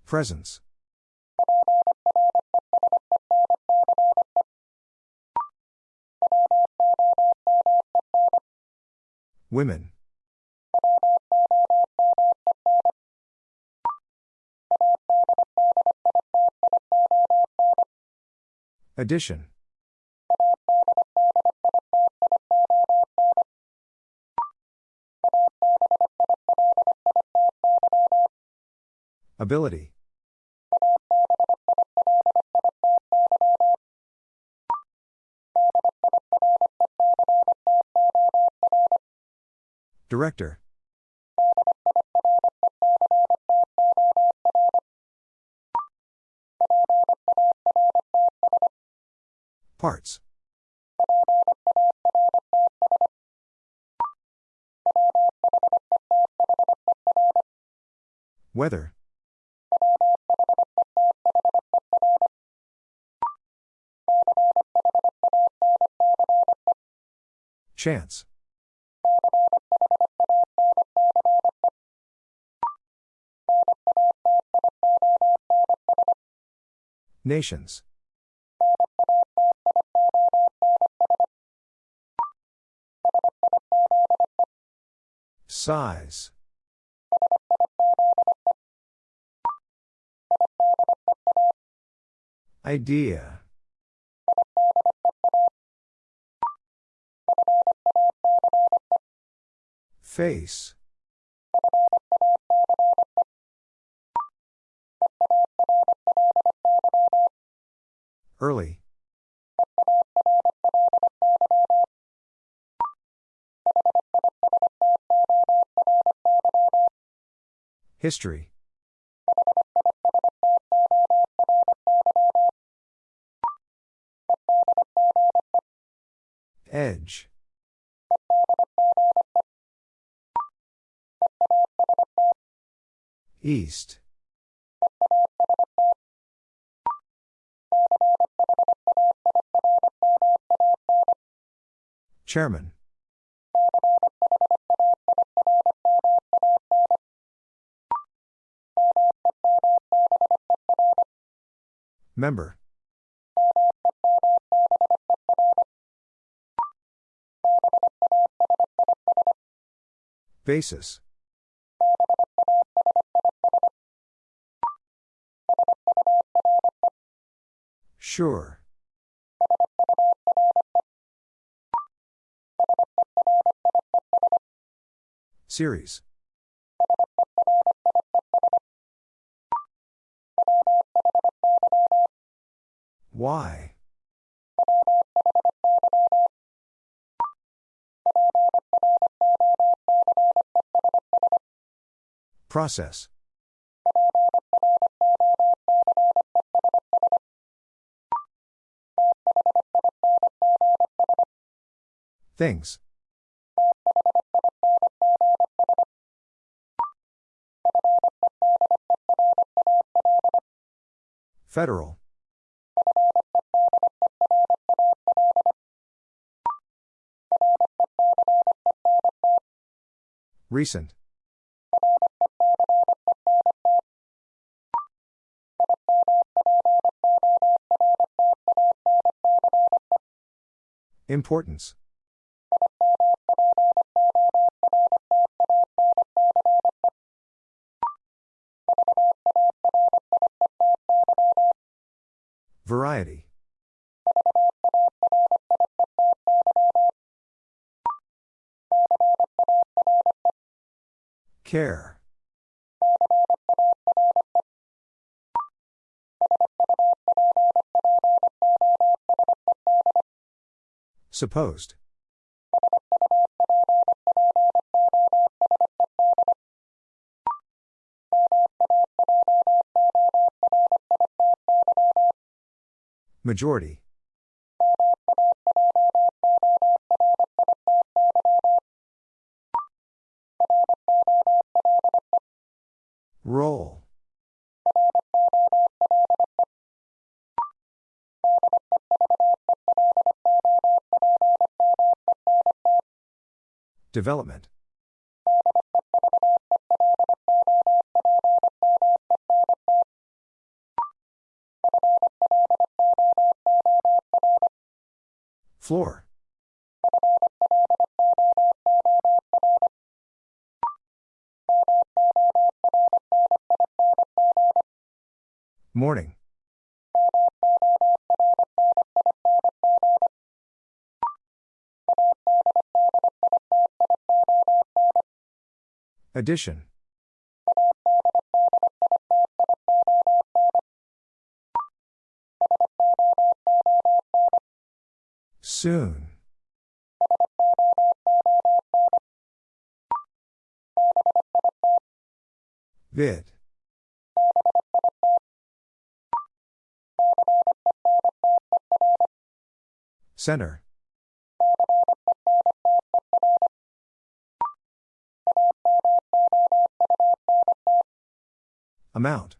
Presence. Women. Addition. Ability. Director. Parts. Weather. Chance. Nations. Size. Idea. Face. Early. History. Edge. East. Chairman. Member. Basis. Sure. Series. Why? Process. Things. Federal. Recent. Importance. Variety. Care. Supposed. Majority. Roll. Development. Floor. Morning. Addition. Soon. Vid. Center. Amount.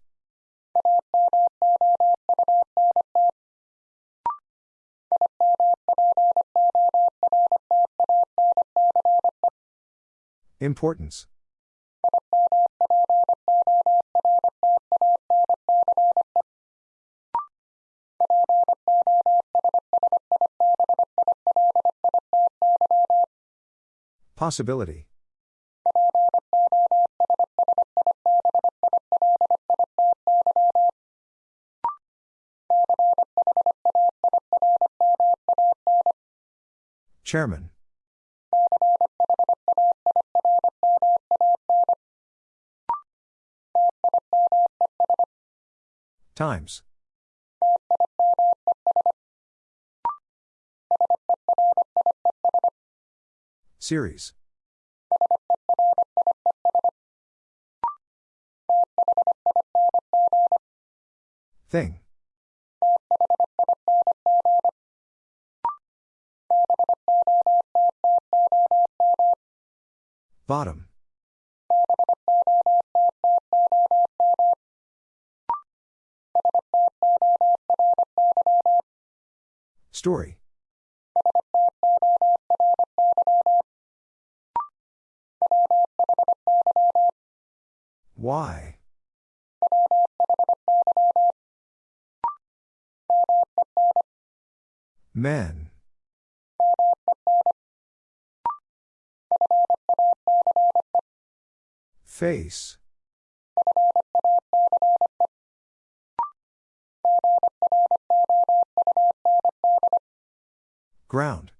Importance. Possibility. Chairman. Times. Series. Thing. Bottom. Story. Why? Men. Face. Ground.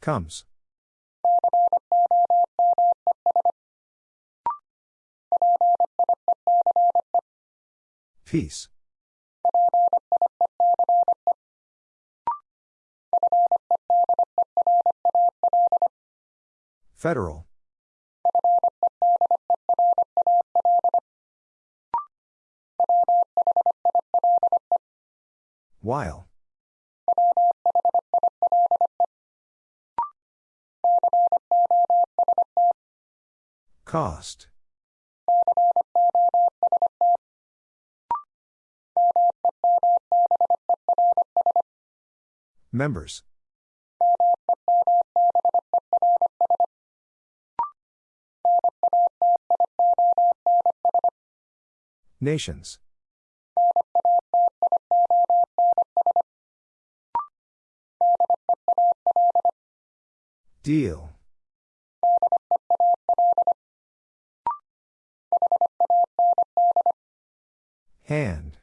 Comes. Peace. Federal. While. Cost. Members. Nations. Deal. Hand.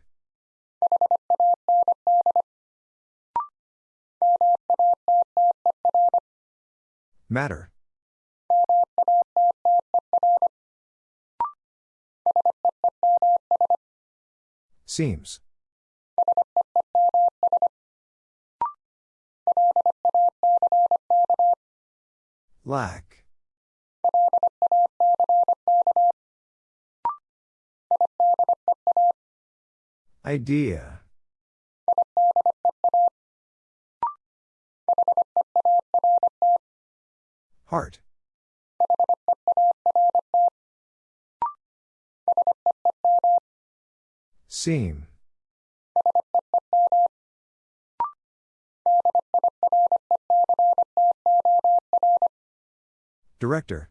Matter. Seems. Lack. Idea. Heart. Seam. Director.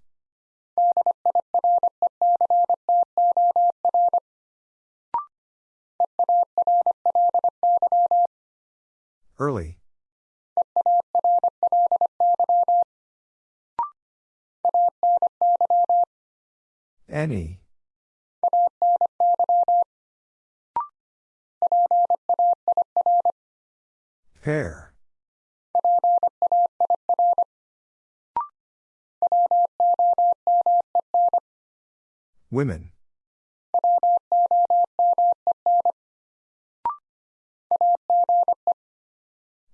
Early. Any. Pair. Women.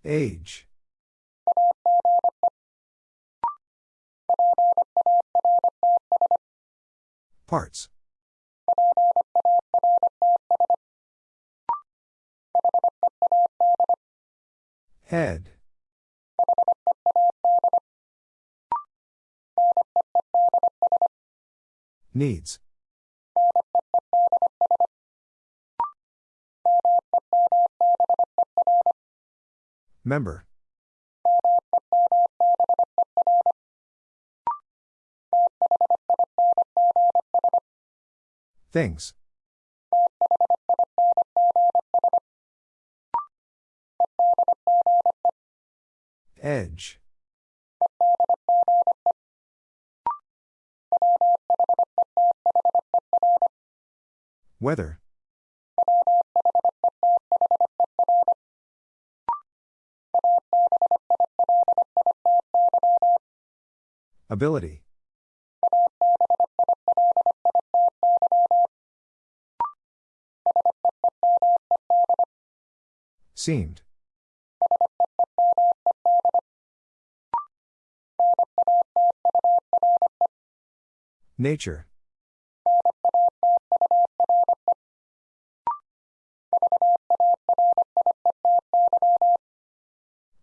Age. Parts. Head. Needs. Member. Things. Edge. Weather. Ability. Seemed. Nature.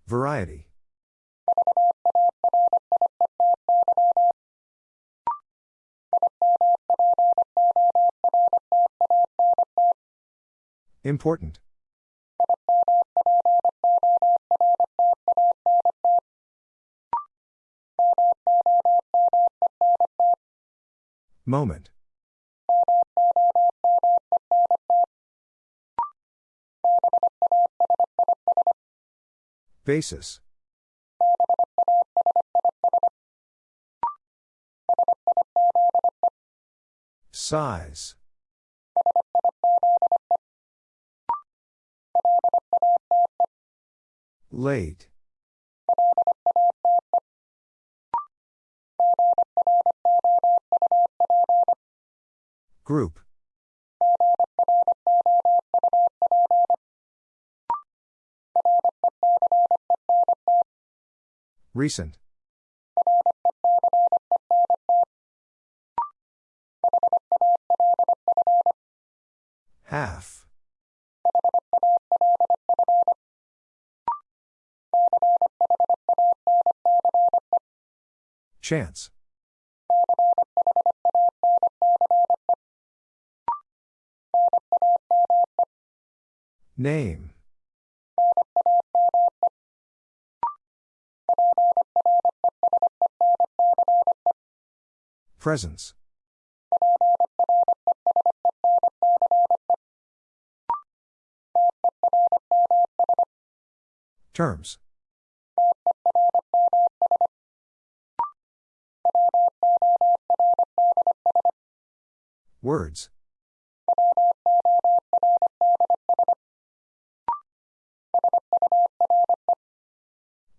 Variety. Important. Moment. Basis. Size. Late. Group. Recent. Half. Chance. Name. Presence. Terms. Words.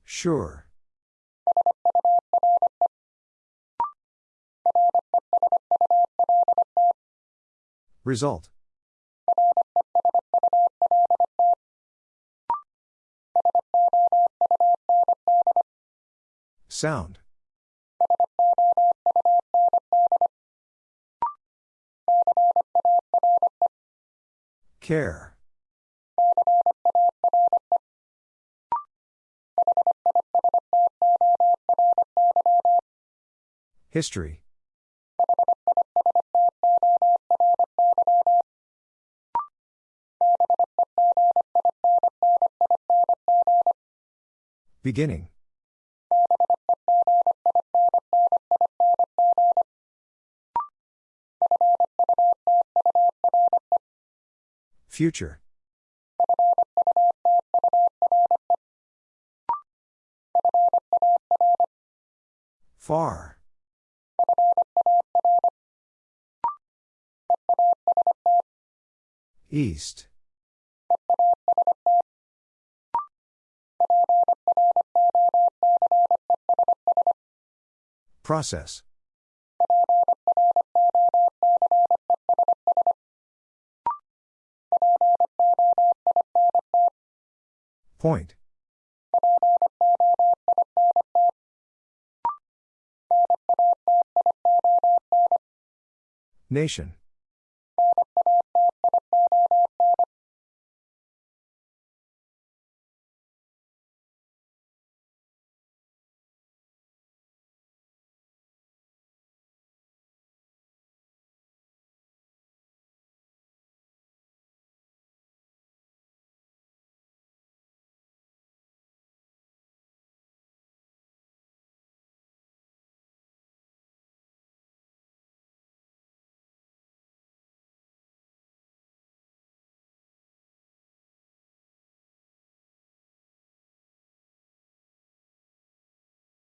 Sure. Result. Sound. Care. History. Beginning. Future. Far. East. Process. Point. Nation.